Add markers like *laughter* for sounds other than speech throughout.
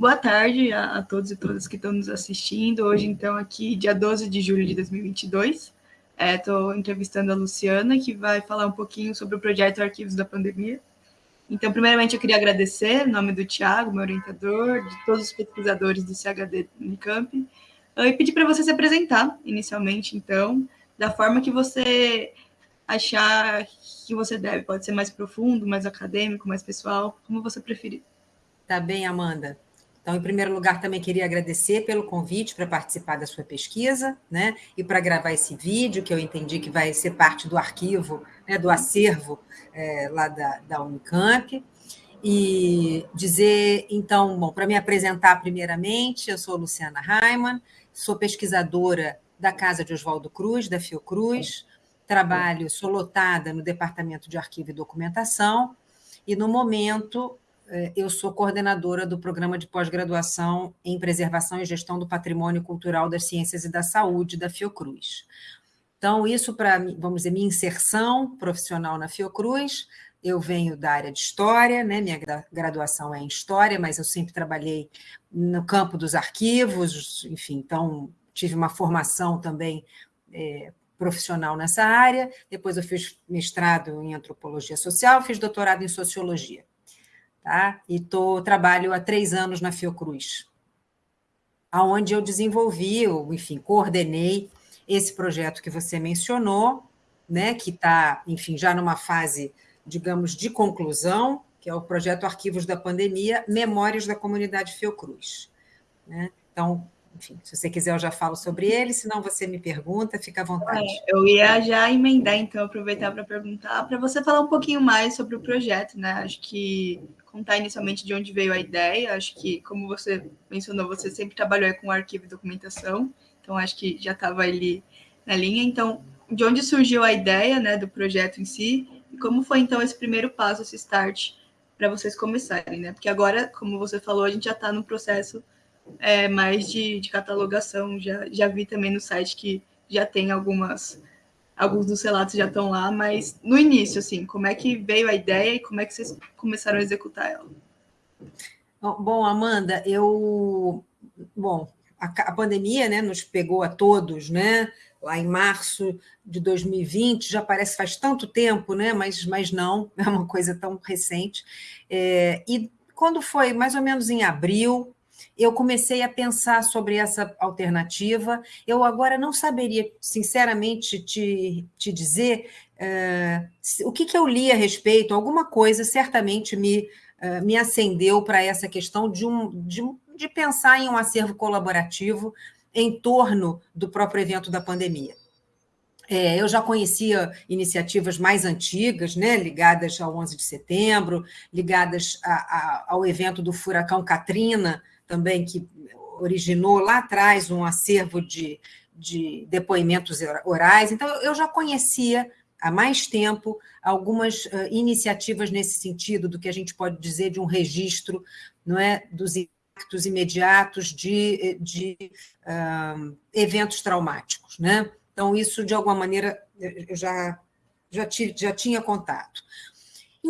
Boa tarde a, a, todos e todas que estão nos assistindo. Hoje, então, aqui, dia 12 de julho de 2022. Estou é, entrevistando a Luciana, que vai falar um pouquinho sobre o projeto Arquivos da Pandemia. Então, primeiramente, eu queria agradecer, em nome do Tiago, meu orientador, de todos os pesquisadores do CHD Unicamp, e pedir para você se apresentar, inicialmente, então, da forma que você achar que você deve. Pode ser mais profundo, mais acadêmico, mais pessoal, como você preferir. Tá bem, Amanda. Então, em primeiro lugar, também queria agradecer pelo convite para participar da sua pesquisa, né? E para gravar esse vídeo, que eu entendi que vai ser parte do arquivo, né, do acervo é, lá da, da Unicamp. E dizer, então, bom, para me apresentar primeiramente, eu sou Luciana Raiman, sou pesquisadora da Casa de Oswaldo Cruz, da Fiocruz, trabalho, sou lotada no Departamento de Arquivo e Documentação, e no momento eu sou coordenadora do programa de pós-graduação em Preservação e Gestão do Patrimônio Cultural das Ciências e da Saúde da Fiocruz. Então, isso para, vamos dizer, minha inserção profissional na Fiocruz, eu venho da área de História, né? minha graduação é em História, mas eu sempre trabalhei no campo dos arquivos, enfim, então tive uma formação também é, profissional nessa área, depois eu fiz mestrado em Antropologia Social, fiz doutorado em Sociologia tá? e tô, trabalho há três anos na Fiocruz, aonde eu desenvolvi, ou, enfim, coordenei esse projeto que você mencionou, né, que está, enfim, já numa fase, digamos, de conclusão, que é o projeto Arquivos da Pandemia, Memórias da Comunidade Fiocruz. Né? Então, enfim, se você quiser, eu já falo sobre ele, se não você me pergunta, fica à vontade. É, eu ia já emendar, então, aproveitar para perguntar, para você falar um pouquinho mais sobre o projeto, né? Acho que contar inicialmente de onde veio a ideia. Acho que, como você mencionou, você sempre trabalhou com arquivo e documentação, então acho que já estava ali na linha. Então, de onde surgiu a ideia né, do projeto em si e como foi então esse primeiro passo, esse start, para vocês começarem, né? Porque agora, como você falou, a gente já está no processo é, mais de, de catalogação. Já, já vi também no site que já tem algumas alguns dos relatos já estão lá, mas no início, assim, como é que veio a ideia e como é que vocês começaram a executar ela? Bom, Amanda, eu. Bom, a, a pandemia né, nos pegou a todos, né? Lá em março de 2020, já parece faz tanto tempo, né? Mas, mas não, *laughs* é uma coisa tão recente. É, e quando foi mais ou menos em abril, eu comecei a pensar sobre essa alternativa. Eu agora não saberia, sinceramente, te, te dizer uh, o que, que eu li a respeito, alguma coisa certamente me, uh, me acendeu para essa questão de, um, de, de pensar em um acervo colaborativo em torno do próprio evento da pandemia. É, eu já conhecia iniciativas mais antigas, né, ligadas ao 11 de setembro, ligadas a, a, ao evento do furacão Katrina, também que originou lá atrás um acervo de, de depoimentos orais. Então, eu já conhecia há mais tempo algumas uh, iniciativas nesse sentido, do que a gente pode dizer de um registro não é, dos impactos imediatos de, de uh, eventos traumáticos. Né? Então, isso, de alguma maneira, eu já, já, tive, já tinha contato.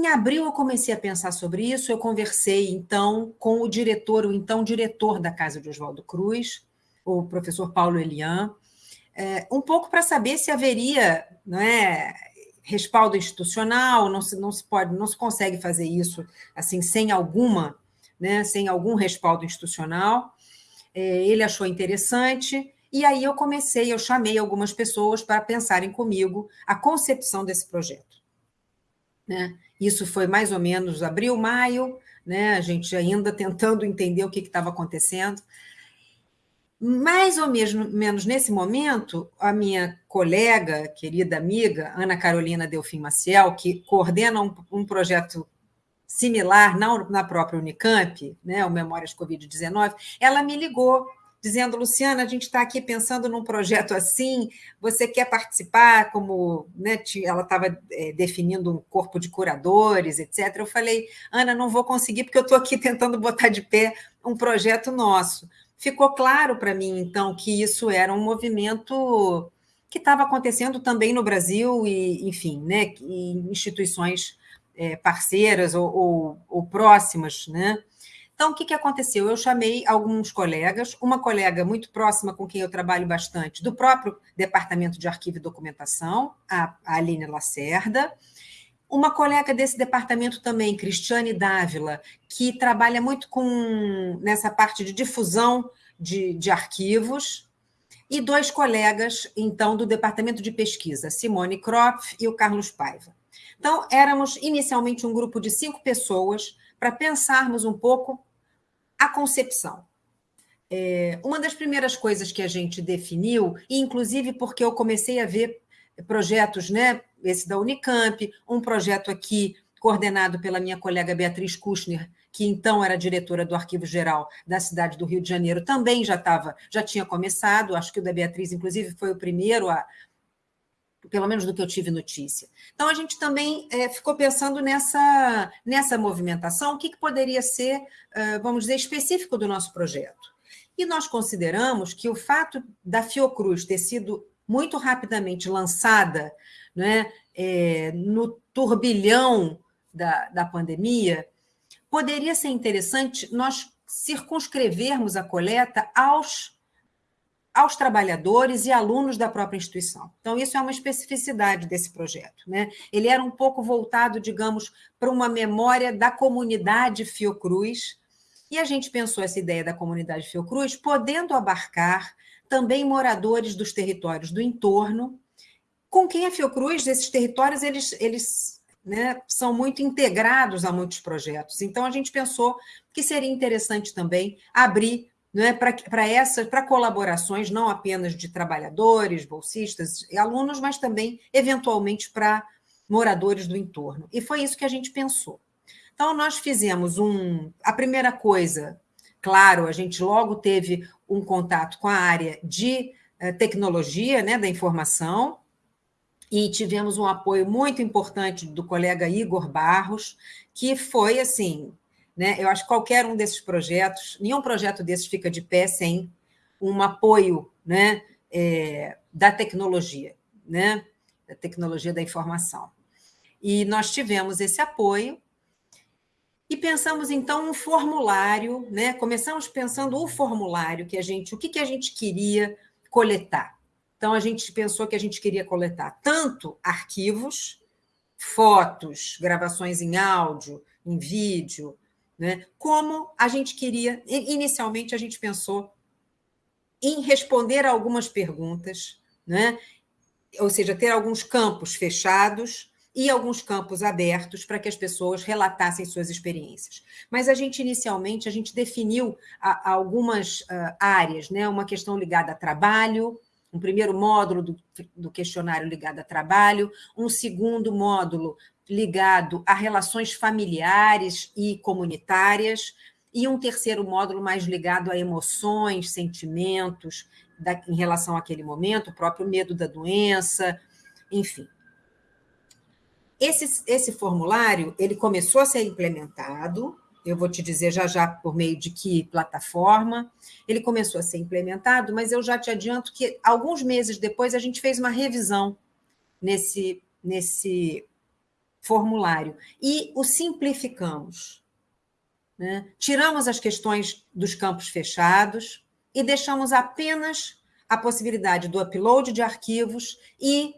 Em abril eu comecei a pensar sobre isso, eu conversei então com o diretor, o então diretor da Casa de Oswaldo Cruz, o professor Paulo Elian, é, um pouco para saber se haveria não é, respaldo institucional, não se, não se pode, não se consegue fazer isso assim sem alguma, né, sem algum respaldo institucional. É, ele achou interessante, e aí eu comecei, eu chamei algumas pessoas para pensarem comigo a concepção desse projeto. Né? Isso foi mais ou menos abril, maio, né? a gente ainda tentando entender o que estava acontecendo. Mais ou menos nesse momento, a minha colega, querida amiga, Ana Carolina Delfim Maciel, que coordena um, um projeto similar na, na própria Unicamp, né, o Memórias Covid-19, ela me ligou dizendo, Luciana, a gente está aqui pensando num projeto assim, você quer participar como, né, ela estava é, definindo um corpo de curadores, etc. Eu falei, Ana, não vou conseguir porque eu estou aqui *laughs* tentando botar de pé um projeto nosso. Ficou claro para mim, então, que isso era um movimento que estava acontecendo também no Brasil e, enfim, né, em instituições é, parceiras ou, ou, ou próximas, né, Então, o que, que aconteceu? Eu chamei alguns colegas, uma colega muito próxima com quem eu trabalho bastante, do próprio Departamento de Arquivo e Documentação, a Aline Lacerda, uma colega desse departamento também, Cristiane Dávila, que trabalha muito com nessa parte de difusão de, de arquivos, e dois colegas, então, do departamento de pesquisa, Simone Kropf e o Carlos Paiva. Então, éramos inicialmente um grupo de cinco pessoas para pensarmos um pouco a concepção. É, uma das primeiras coisas que a gente definiu, inclusive porque eu comecei a ver projetos, né, esse da Unicamp, um projeto aqui coordenado pela minha colega Beatriz Kushner, que então era diretora do Arquivo Geral da cidade do Rio de Janeiro, também já estava, já tinha começado, acho que o da Beatriz, inclusive, foi o primeiro a, pelo menos do que eu tive notícia. Então, a gente também é, ficou pensando nessa, nessa movimentação, o que, que poderia ser, vamos dizer, específico do nosso projeto. E nós consideramos que o fato da Fiocruz ter sido muito rapidamente lançada né, é, no turbilhão da, da pandemia, poderia ser interessante nós circunscrevermos a coleta aos, aos trabalhadores e alunos da própria instituição. Então, isso é uma especificidade desse projeto. Né? Ele era um pouco voltado, digamos, para uma memória da comunidade Fiocruz, e a gente pensou essa ideia da comunidade Fiocruz podendo abarcar também moradores dos territórios do entorno, com quem a Fiocruz, esses territórios, eles, eles né, são muito integrados a muitos projetos. Então, a gente pensou que seria interessante também abrir né, para essas para colaborações, não apenas de trabalhadores, bolsistas e alunos, mas também, eventualmente, para moradores do entorno. E foi isso que a gente pensou. Então, nós fizemos um. A primeira coisa, claro, a gente logo teve um contato com a área de eh, tecnologia né, da informação, e tivemos um apoio muito importante do colega Igor Barros, que foi assim, né? Eu acho que qualquer um desses projetos, nenhum projeto desses fica de pé sem um apoio, né, é, da tecnologia, né, da tecnologia da informação. E nós tivemos esse apoio e pensamos então um formulário, né? Começamos pensando o formulário que a gente, o que, que a gente queria coletar. Então, a gente pensou que a gente queria coletar tanto arquivos, fotos, gravações em áudio, em vídeo, né? como a gente queria. Inicialmente, a gente pensou em responder a algumas perguntas, né? ou seja, ter alguns campos fechados e alguns campos abertos para que as pessoas relatassem suas experiências. Mas a gente, inicialmente, a gente definiu algumas ah, áreas, né? uma questão ligada a trabalho, um primeiro módulo do, do questionário ligado a trabalho, um segundo módulo ligado a relações familiares e comunitárias, e um terceiro módulo mais ligado a emoções, sentimentos da, em relação àquele momento, o próprio medo da doença, enfim. Esse, esse formulário ele começou a ser implementado eu vou te dizer já já por meio de que plataforma. Ele começou a ser implementado, mas eu já te adianto que alguns meses depois a gente fez uma revisão nesse, nesse formulário e o simplificamos. Né? Tiramos as questões dos campos fechados e deixamos apenas a possibilidade do upload de arquivos e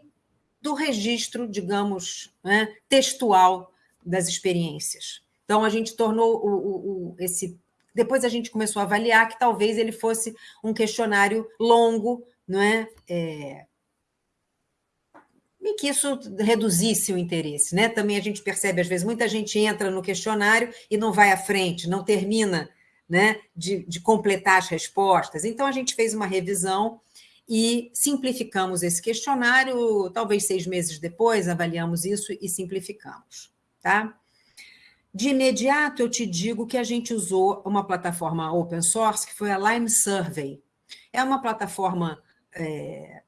do registro, digamos, né, textual das experiências. Então, a gente tornou o, o, o, esse. Depois a gente começou a avaliar que talvez ele fosse um questionário longo, não é? é... E que isso reduzisse o interesse. Né? Também a gente percebe, às vezes, muita gente entra no questionário e não vai à frente, não termina né, de, de completar as respostas. Então, a gente fez uma revisão e simplificamos esse questionário. Talvez seis meses depois, avaliamos isso e simplificamos. Tá? De imediato, eu te digo que a gente usou uma plataforma open source, que foi a Lime Survey. É uma plataforma é,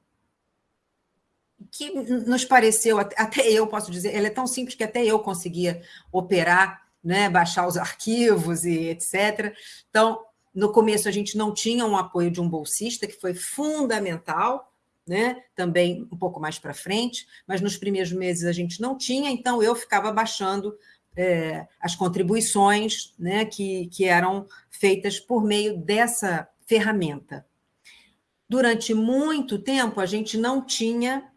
que nos pareceu, até eu posso dizer, ela é tão simples que até eu conseguia operar, né, baixar os arquivos e etc. Então, no começo, a gente não tinha um apoio de um bolsista, que foi fundamental, né? também um pouco mais para frente, mas nos primeiros meses a gente não tinha, então eu ficava baixando é, as contribuições né, que, que eram feitas por meio dessa ferramenta. Durante muito tempo, a gente não tinha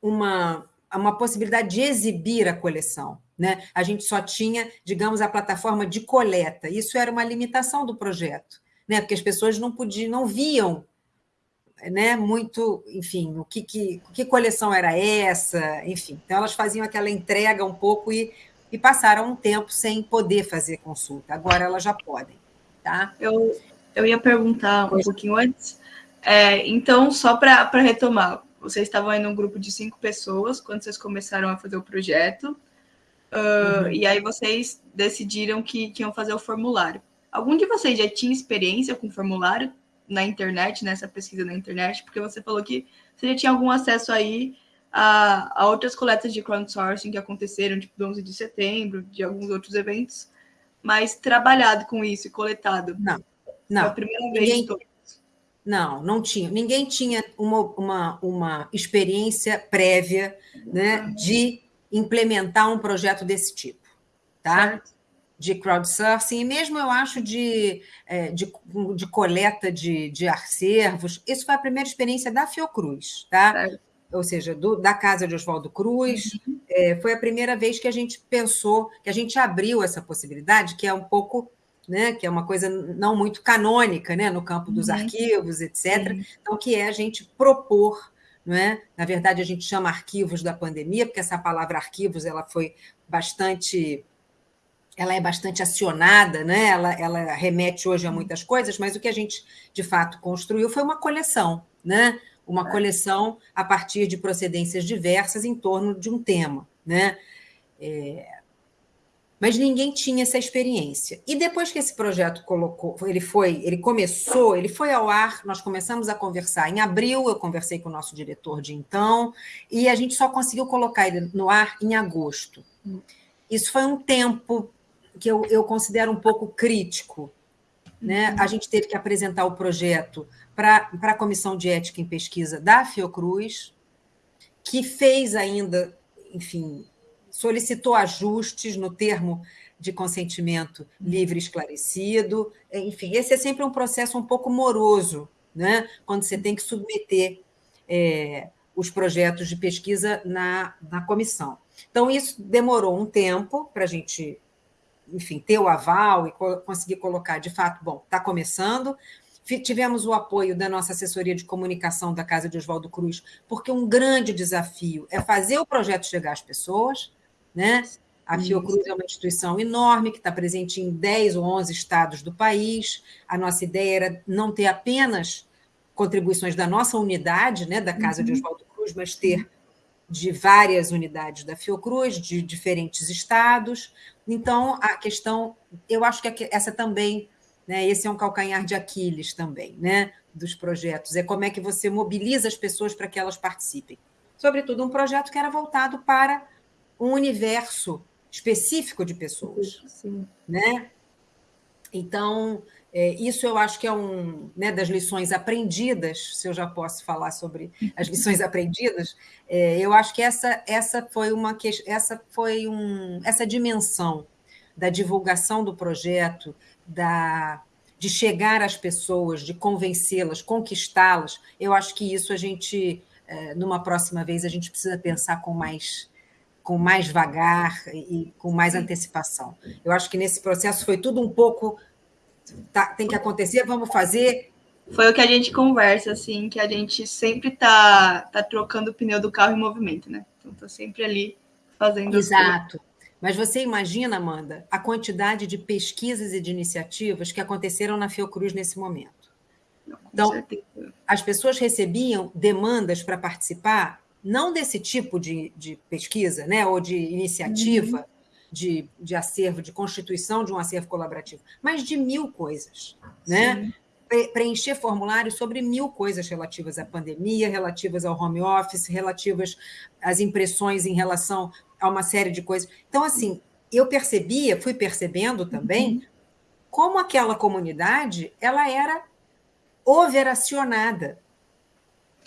uma, uma possibilidade de exibir a coleção. Né? A gente só tinha, digamos, a plataforma de coleta. Isso era uma limitação do projeto, né? porque as pessoas não podiam, não viam né, muito, enfim, o que, que, que coleção era essa, enfim. Então, elas faziam aquela entrega um pouco e, e passaram um tempo sem poder fazer consulta. Agora elas já podem. Tá? Eu, eu ia perguntar um pouquinho antes. É, então, só para retomar, vocês estavam aí num grupo de cinco pessoas quando vocês começaram a fazer o projeto. Uh, uhum. E aí vocês decidiram que, que iam fazer o formulário. Algum de vocês já tinha experiência com formulário na internet, nessa pesquisa na internet? Porque você falou que você já tinha algum acesso aí a, a outras coletas de crowdsourcing que aconteceram, tipo do 11 de setembro, de alguns outros eventos, mas trabalhado com isso e coletado. Não, não. Foi a primeira vez Ninguém... Não, não tinha. Ninguém tinha uma, uma, uma experiência prévia né, de implementar um projeto desse tipo, tá? Certo. De crowdsourcing, e mesmo eu acho de, é, de, de coleta de, de acervos. Isso foi a primeira experiência da Fiocruz, tá? Certo. Ou seja, do, da casa de Oswaldo Cruz. Uhum. É, foi a primeira vez que a gente pensou, que a gente abriu essa possibilidade, que é um pouco né, que é uma coisa não muito canônica né, no campo dos uhum. arquivos, etc. Uhum. Então, que é a gente propor, não é? na verdade, a gente chama arquivos da pandemia, porque essa palavra arquivos ela foi bastante. Ela é bastante acionada, né? ela, ela remete hoje a muitas coisas, mas o que a gente de fato construiu foi uma coleção, né? uma é. coleção a partir de procedências diversas em torno de um tema. Né? É, mas ninguém tinha essa experiência. E depois que esse projeto colocou, ele foi, ele começou, ele foi ao ar, nós começamos a conversar em abril, eu conversei com o nosso diretor de então, e a gente só conseguiu colocar ele no ar em agosto. Isso foi um tempo que eu, eu considero um pouco crítico. Né? A gente teve que apresentar o projeto para a Comissão de Ética em Pesquisa da Fiocruz, que fez ainda, enfim, solicitou ajustes no termo de consentimento livre esclarecido. Enfim, esse é sempre um processo um pouco moroso, né? quando você tem que submeter é, os projetos de pesquisa na, na comissão. Então, isso demorou um tempo para a gente, enfim, ter o aval e co conseguir colocar, de fato, bom, está começando. Tivemos o apoio da nossa assessoria de comunicação da Casa de Oswaldo Cruz, porque um grande desafio é fazer o projeto chegar às pessoas, né? A Fiocruz é uma instituição enorme que está presente em 10 ou 11 estados do país. A nossa ideia era não ter apenas contribuições da nossa unidade, né, da Casa uhum. de Oswaldo Cruz, mas ter de várias unidades da Fiocruz, de diferentes estados. Então, a questão, eu acho que essa também, né, esse é um calcanhar de Aquiles também, né, dos projetos, é como é que você mobiliza as pessoas para que elas participem. Sobretudo um projeto que era voltado para um universo específico de pessoas. Sim. Né? Então, é, isso eu acho que é um né, das lições aprendidas, se eu já posso falar sobre as lições *laughs* aprendidas, é, eu acho que essa, essa foi uma essa foi um, essa dimensão da divulgação do projeto, da de chegar às pessoas, de convencê-las, conquistá-las. Eu acho que isso a gente, é, numa próxima vez, a gente precisa pensar com mais com mais vagar e com mais antecipação. Eu acho que nesse processo foi tudo um pouco tá, tem que acontecer, vamos fazer. Foi o que a gente conversa, assim, que a gente sempre tá, tá trocando o pneu do carro em movimento, né? Então tá sempre ali fazendo. Exato. Mas você imagina, Amanda, a quantidade de pesquisas e de iniciativas que aconteceram na Fiocruz nesse momento. Não, então, certeza. as pessoas recebiam demandas para participar não desse tipo de, de pesquisa, né, ou de iniciativa uhum. de, de acervo, de constituição de um acervo colaborativo, mas de mil coisas, né? preencher formulários sobre mil coisas relativas à pandemia, relativas ao home office, relativas às impressões em relação a uma série de coisas. Então, assim, eu percebia, fui percebendo também, uhum. como aquela comunidade ela era overacionada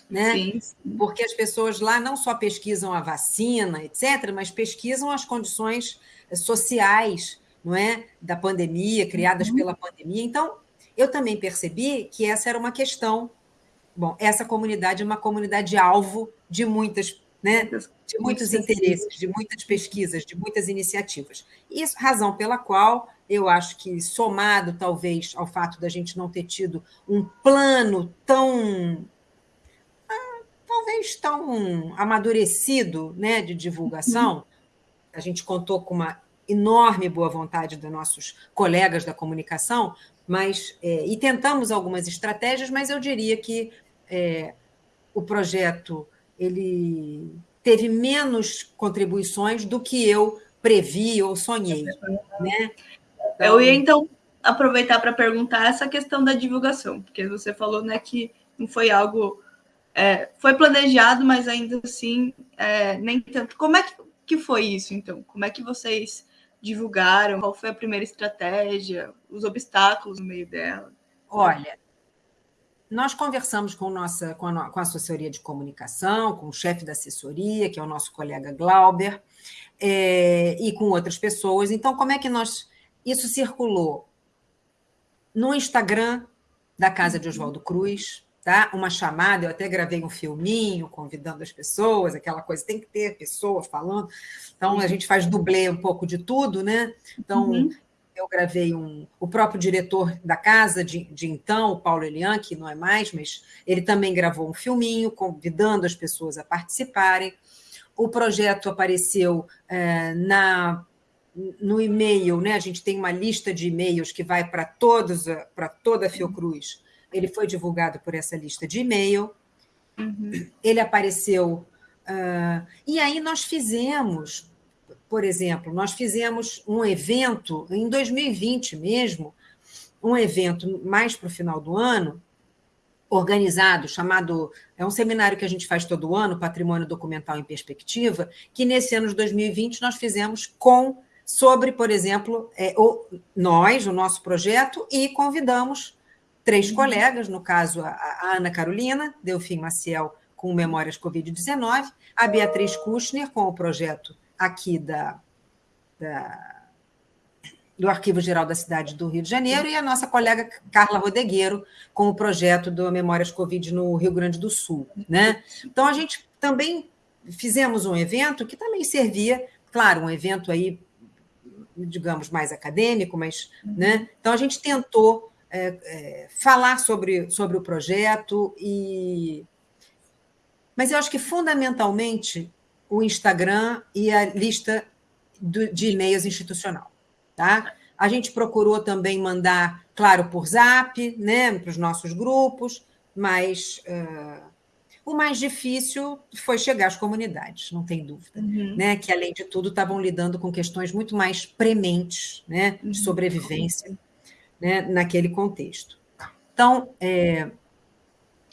né? Sim, sim. Porque as pessoas lá não só pesquisam a vacina, etc., mas pesquisam as condições sociais, não é, da pandemia, criadas uhum. pela pandemia. Então, eu também percebi que essa era uma questão. Bom, essa comunidade é uma comunidade alvo de muitas, né, de muitos interesses, de muitas pesquisas, de muitas iniciativas. Isso razão pela qual eu acho que somado talvez ao fato da gente não ter tido um plano tão talvez tão amadurecido, né, de divulgação, uhum. a gente contou com uma enorme boa vontade dos nossos colegas da comunicação, mas é, e tentamos algumas estratégias, mas eu diria que é, o projeto ele teve menos contribuições do que eu previ ou sonhei, né? Então... Eu ia então aproveitar para perguntar essa questão da divulgação, porque você falou, né, que não foi algo é, foi planejado, mas ainda assim é, nem tanto. Como é que, que foi isso, então? Como é que vocês divulgaram? Qual foi a primeira estratégia? Os obstáculos no meio dela? Olha, nós conversamos com, nossa, com, a, com a assessoria de comunicação, com o chefe da assessoria, que é o nosso colega Glauber, é, e com outras pessoas. Então, como é que nós. Isso circulou no Instagram da Casa de Oswaldo Cruz, tá? Uma chamada, eu até gravei um filminho convidando as pessoas, aquela coisa, tem que ter pessoa falando. Então, a gente faz dublê um pouco de tudo, né? Então, uhum. eu gravei um. O próprio diretor da casa de, de então, o Paulo Elian, que não é mais, mas ele também gravou um filminho convidando as pessoas a participarem. O projeto apareceu é, na no e-mail, né? A gente tem uma lista de e-mails que vai para todos, para toda a Fiocruz ele foi divulgado por essa lista de e-mail, uhum. ele apareceu. Uh, e aí nós fizemos, por exemplo, nós fizemos um evento em 2020 mesmo, um evento mais para o final do ano, organizado, chamado. É um seminário que a gente faz todo ano, Patrimônio Documental em Perspectiva, que nesse ano de 2020 nós fizemos com sobre, por exemplo, é, o, nós, o nosso projeto, e convidamos três uhum. colegas, no caso a, a Ana Carolina, Delfim Maciel com Memórias Covid-19, a Beatriz Kushner com o projeto aqui da, da, do Arquivo Geral da Cidade do Rio de Janeiro e a nossa colega Carla Rodegueiro com o projeto do Memórias Covid no Rio Grande do Sul. Né? Então, a gente também fizemos um evento que também servia, claro, um evento aí, digamos, mais acadêmico, mas, né? Então, a gente tentou é, é, falar sobre, sobre o projeto e mas eu acho que fundamentalmente o Instagram e a lista do, de e-mails institucional, tá? A gente procurou também mandar, claro, por Zap, né, para os nossos grupos, mas uh, o mais difícil foi chegar às comunidades, não tem dúvida, uhum. né? Que além de tudo estavam lidando com questões muito mais prementes, né, de uhum. sobrevivência né, naquele contexto. Então, é,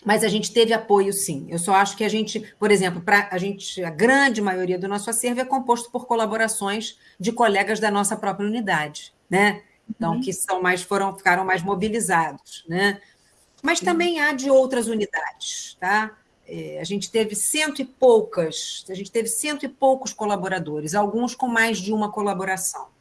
mas a gente teve apoio, sim. Eu só acho que a gente, por exemplo, para a gente, a grande maioria do nosso acervo é composto por colaborações de colegas da nossa própria unidade, né? Então, uhum. que são mais foram ficaram mais mobilizados, né? Mas também há de outras unidades, tá? É, a gente teve cento e poucas, a gente teve cento e poucos colaboradores, alguns com mais de uma colaboração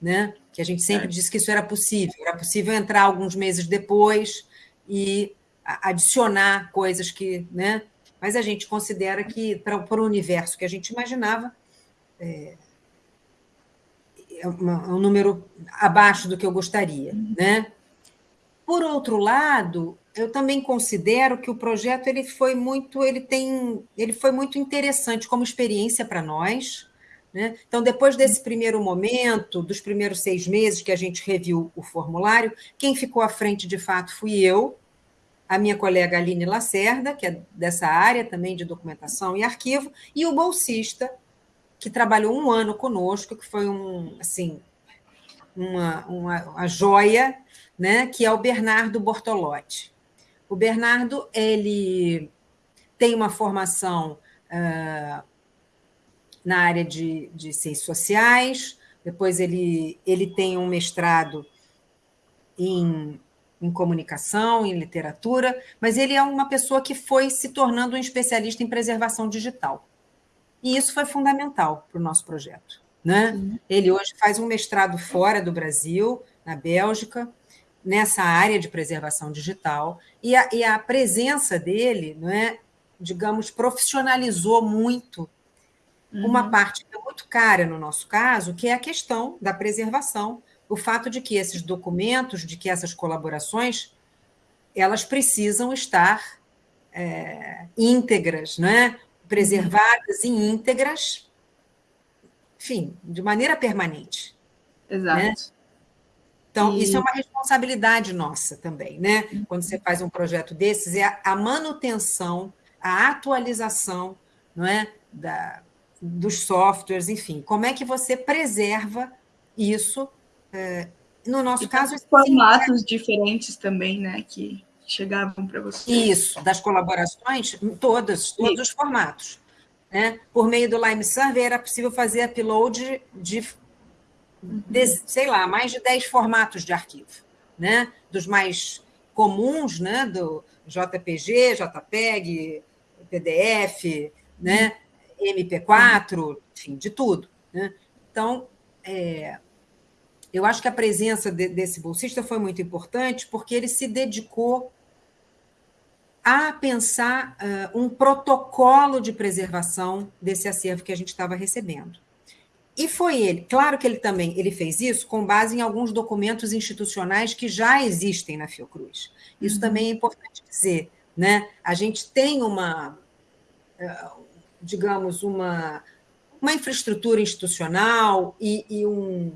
né? Que a gente sempre é. disse que isso era possível, era possível entrar alguns meses depois e adicionar coisas que, né? Mas a gente considera que para, para o universo que a gente imaginava é, é um número abaixo do que eu gostaria, uhum. né? Por outro lado, eu também considero que o projeto ele foi muito, ele tem, ele foi muito interessante como experiência para nós, né? Então, depois desse primeiro momento, dos primeiros seis meses que a gente reviu o formulário, quem ficou à frente, de fato, fui eu, a minha colega Aline Lacerda, que é dessa área também de documentação e arquivo, e o bolsista, que trabalhou um ano conosco, que foi um, assim, uma, uma, uma joia, né? que é o Bernardo Bortolotti. O Bernardo ele tem uma formação uh, na área de, de ciências sociais, depois ele, ele tem um mestrado em, em comunicação, em literatura, mas ele é uma pessoa que foi se tornando um especialista em preservação digital. E isso foi fundamental para o nosso projeto. Né? Uhum. Ele hoje faz um mestrado fora do Brasil, na Bélgica, nessa área de preservação digital, e a, e a presença dele, não é, digamos, profissionalizou muito uhum. uma parte que é muito cara no nosso caso, que é a questão da preservação, o fato de que esses documentos, de que essas colaborações, elas precisam estar é, íntegras, né? preservadas e íntegras, enfim, de maneira permanente. Exato. Né? Então, e... isso é uma responsabilidade nossa também, né? Quando você faz um projeto desses, é a manutenção, a atualização não é? da, dos softwares, enfim. Como é que você preserva isso? É, no nosso e caso. Formatos sim, diferentes também, né? Que chegavam para você. Isso, das colaborações, todas, todos Isso. os formatos. Né? Por meio do Lime Survey era possível fazer upload de, de, sei lá, mais de 10 formatos de arquivo, né? dos mais comuns, né? do JPG, JPEG, PDF, né? MP4, enfim, de tudo. Né? Então, é, eu acho que a presença de, desse bolsista foi muito importante porque ele se dedicou a pensar uh, um protocolo de preservação desse acervo que a gente estava recebendo. E foi ele, claro que ele também ele fez isso com base em alguns documentos institucionais que já existem na Fiocruz. Isso uhum. também é importante dizer, né? A gente tem uma, digamos, uma, uma infraestrutura institucional e, e um,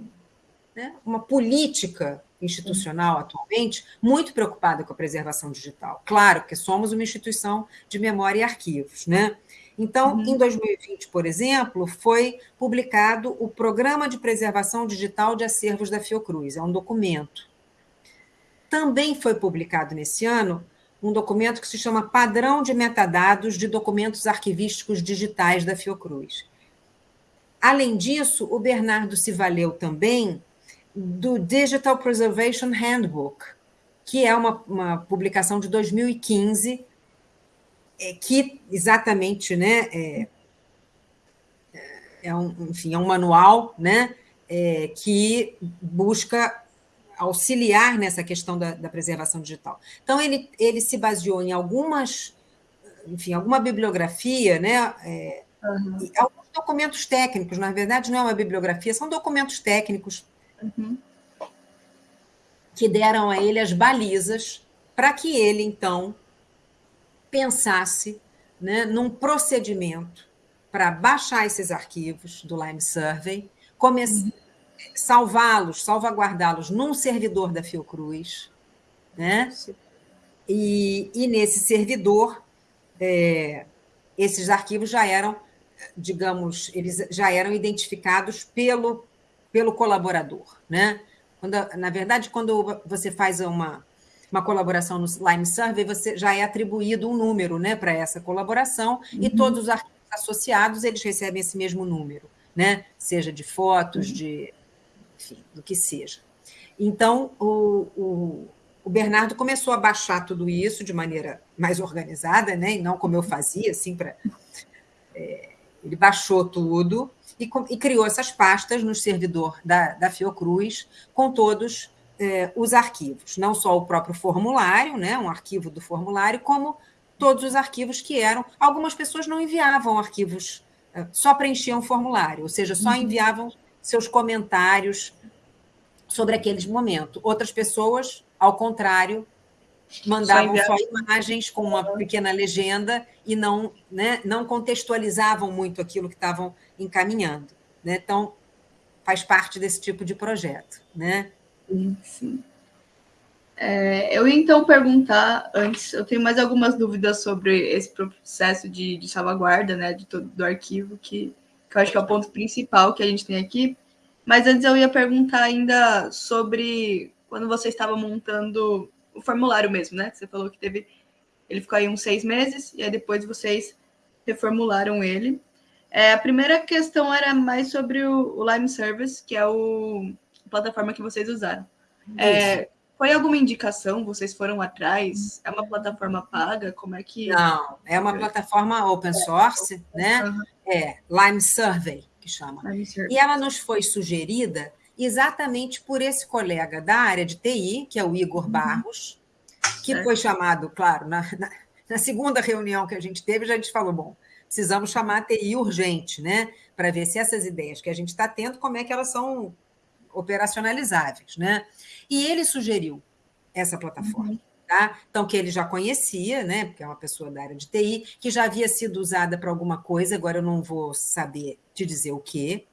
né? uma política institucional atualmente muito preocupada com a preservação digital. Claro que somos uma instituição de memória e arquivos, né? Então, uhum. em 2020, por exemplo, foi publicado o Programa de Preservação Digital de Acervos da Fiocruz, é um documento. Também foi publicado nesse ano um documento que se chama Padrão de Metadados de Documentos Arquivísticos Digitais da Fiocruz. Além disso, o Bernardo se valeu também do Digital Preservation Handbook, que é uma, uma publicação de 2015, é, que exatamente né, é, é, um, enfim, é um manual né, é, que busca auxiliar nessa questão da, da, preservação digital. Então, ele, ele se baseou em algumas, enfim, alguma bibliografia, né, é, uhum. alguns documentos técnicos, na verdade, não é uma bibliografia, são documentos técnicos Uhum. Que deram a ele as balizas para que ele, então, pensasse né, num procedimento para baixar esses arquivos do Lime Survey, uhum. Salvá-los, salvaguardá-los num servidor da Fiocruz, né? E, e nesse servidor, é, esses arquivos já eram, digamos, eles já eram identificados pelo pelo colaborador. Né? Quando, na verdade, quando você faz uma, uma colaboração no Lime Survey, você já é atribuído um número né, para essa colaboração, uhum. e todos os arquivos associados eles recebem esse mesmo número, né? seja de fotos, uhum. de enfim, do que seja. Então, o, o, o, Bernardo começou a baixar tudo isso de maneira mais organizada, né? e não como eu fazia, assim, para. É, ele baixou tudo e, e, criou essas pastas no servidor da, da Fiocruz com todos é, os arquivos, não só o próprio formulário, né, um arquivo do formulário, como todos os arquivos que eram. Algumas pessoas não enviavam arquivos, é, só preenchiam o formulário, ou seja, só uhum. enviavam seus comentários sobre aqueles momentos. Outras pessoas, ao contrário, mandavam só, só, imagens com uma pequena legenda e não, né, não contextualizavam muito aquilo que estavam encaminhando. Né? Então, faz parte desse tipo de projeto. Né? Sim, sim. É, eu ia então perguntar antes, eu tenho mais algumas dúvidas sobre esse processo de, de salvaguarda né, de todo, do arquivo, que, que eu acho que é o ponto principal que a gente tem aqui. Mas antes eu ia perguntar ainda sobre quando você estava montando o formulário mesmo, né? Você falou que teve. Ele ficou aí uns seis meses, e aí depois vocês reformularam ele. É, a primeira questão era mais sobre o, o Lime Service, que é o, a plataforma que vocês usaram. É, foi alguma indicação? Vocês foram atrás? É uma plataforma paga? Como é que. Não, é uma plataforma open source, é. né? Uhum. É Lime Survey, que chama. E ela nos foi sugerida exatamente por esse colega da área de TI, que é o Igor uhum. Barros, que foi chamado, claro, na, na, na, segunda reunião que a gente teve, já a gente falou, bom, precisamos chamar a TI urgente, né? Para ver se essas ideias que a gente está tendo, como é que elas são operacionalizáveis, né? E ele sugeriu essa plataforma. Uhum. Tá? Então, que ele já conhecia, né? Porque é uma pessoa da área de TI, que já havia sido usada para alguma coisa, agora eu não vou saber te dizer o quê,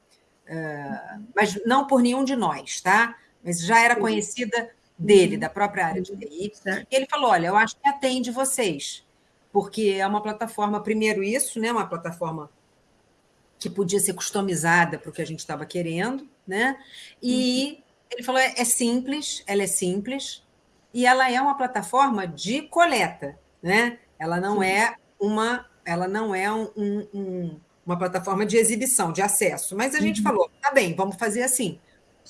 uh, mas não por nenhum de nós, tá? Mas já era conhecida dele, uhum. da própria área de TI. E ele falou: olha, eu acho que atende vocês, porque é uma plataforma, primeiro, isso, né? Uma plataforma que podia ser customizada para o que a gente estava querendo, né? E uhum. Ele falou: é, é simples, ela é simples, e ela é uma plataforma de coleta, né? Ela não Sim. é uma, ela não é um, um, uma plataforma de exibição, de acesso. Mas a gente uhum. falou, tá bem, vamos fazer assim,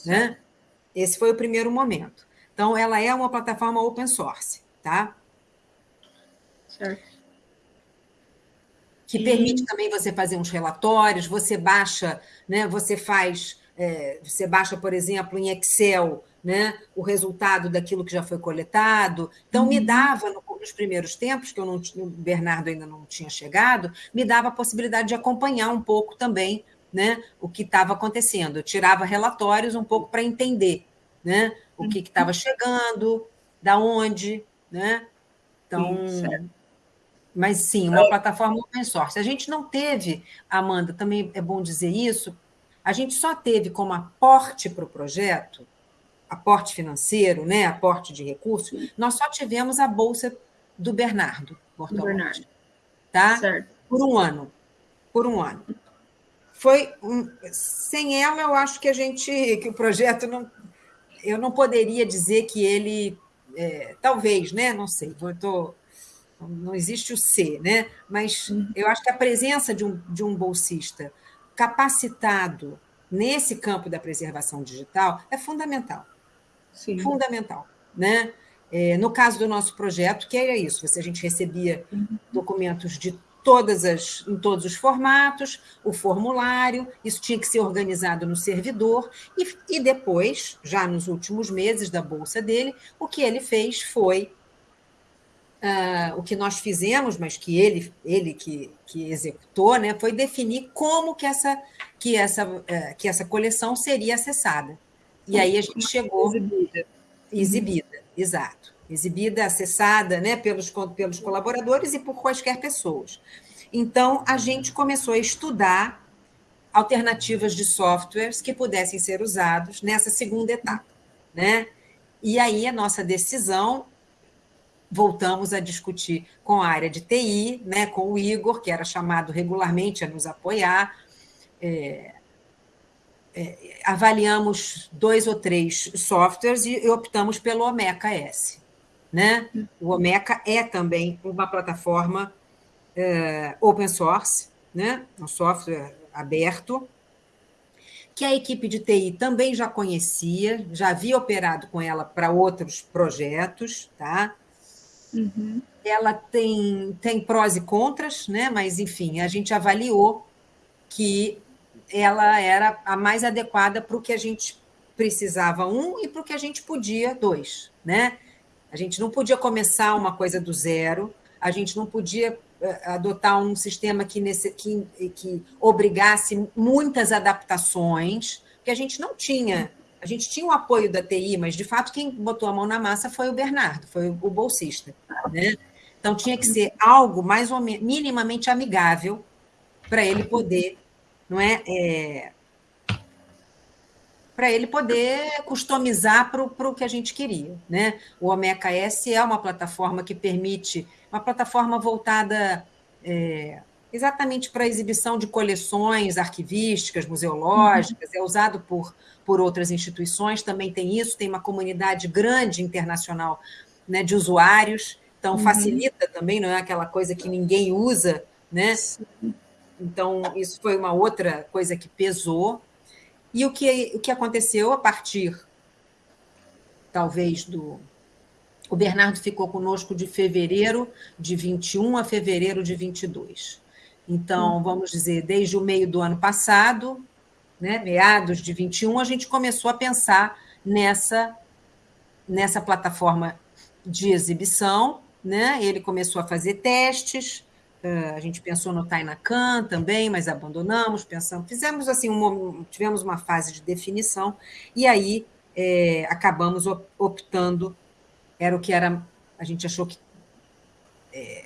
né? Esse foi o primeiro momento. Então, ela é uma plataforma open source, tá? Certo. Que e... permite também você fazer uns relatórios, você baixa, né? Você faz, é, você baixa, por exemplo, em Excel né, o resultado daquilo que já foi coletado. Então, uhum. me dava, nos primeiros tempos, que eu não, o Bernardo ainda não tinha chegado, me dava a possibilidade de acompanhar um pouco também né, o que estava acontecendo. Eu tirava relatórios um pouco para entender né, o que estava chegando, da onde. Né? Então. Sim, mas sim, uma plataforma open source. A gente não teve, Amanda, também é bom dizer isso, a gente só teve como aporte para o projeto aporte financeiro, né, aporte de recursos, nós só tivemos a bolsa do Bernardo Bortolotti, Bernardo. Tá? Certo. Por um ano. Por um ano. Foi um, sem ela, eu acho que a gente, que o projeto não, eu não poderia dizer que ele, é, talvez, né? Não sei, eu tô, não existe o C, né? Mas uhum. eu acho que a presença de um, de um bolsista capacitado nesse campo da preservação digital é fundamental. Sim. fundamental. Né? É, no caso do nosso projeto, que era isso, a gente recebia uhum. documentos de todas as, em todos os formatos, o formulário, isso tinha que ser organizado no servidor, e, e depois, já nos últimos meses da bolsa dele, o que ele fez foi Uh, o que nós fizemos, mas que ele, ele que, que executou, né, foi definir como que essa, que, essa, uh, que essa coleção seria acessada. E aí a gente chegou. Exibida. Exibida, exato. Exibida, acessada né, pelos, pelos colaboradores e por quaisquer pessoas. Então, a gente começou a estudar alternativas de softwares que pudessem ser usados nessa segunda etapa. Né? E aí a nossa decisão, voltamos a discutir com a área de TI, né, com o Igor, que era chamado regularmente a nos apoiar, é, é, avaliamos dois ou três softwares e optamos pelo Omeca S. Né? O Omeca é também uma plataforma é, open source, né? um software aberto, que a equipe de TI também já conhecia, já havia operado com ela para outros projetos. Tá? Uhum. Ela tem, tem prós e contras, né? mas, enfim, a gente avaliou que ela era a mais adequada para o que a gente precisava, um, e para o que a gente podia, dois. Né? A gente não podia começar uma coisa do zero, a gente não podia eh, adotar um sistema que, nesse, que, que obrigasse muitas adaptações, porque a gente não tinha. A gente tinha o apoio da TI, mas de fato quem botou a mão na massa foi o Bernardo, foi o bolsista. Né? Então tinha que ser algo mais ou menos minimamente amigável para ele poder não é? é para ele poder customizar para o que a gente queria. Né? O Omeca S é uma plataforma que permite, uma plataforma voltada é, exatamente para a exibição de coleções arquivísticas, museológicas, uhum. é usado por, por outras instituições, também tem isso, tem uma comunidade grande internacional né, de usuários, então uhum. facilita também, não é aquela coisa que ninguém usa, né? Então, isso foi uma outra coisa que pesou. E o que, o que aconteceu a partir, talvez, do. O Bernardo ficou conosco de fevereiro de 21 a fevereiro de 22. Então, hum. vamos dizer, desde o meio do ano passado, né, meados de 21, a gente começou a pensar nessa, nessa plataforma de exibição. Né? Ele começou a fazer testes, a gente pensou no Tainacan também, mas abandonamos, pensamos, fizemos assim, um, tivemos uma fase de definição, e aí é, acabamos optando, era o que era, a gente achou que é,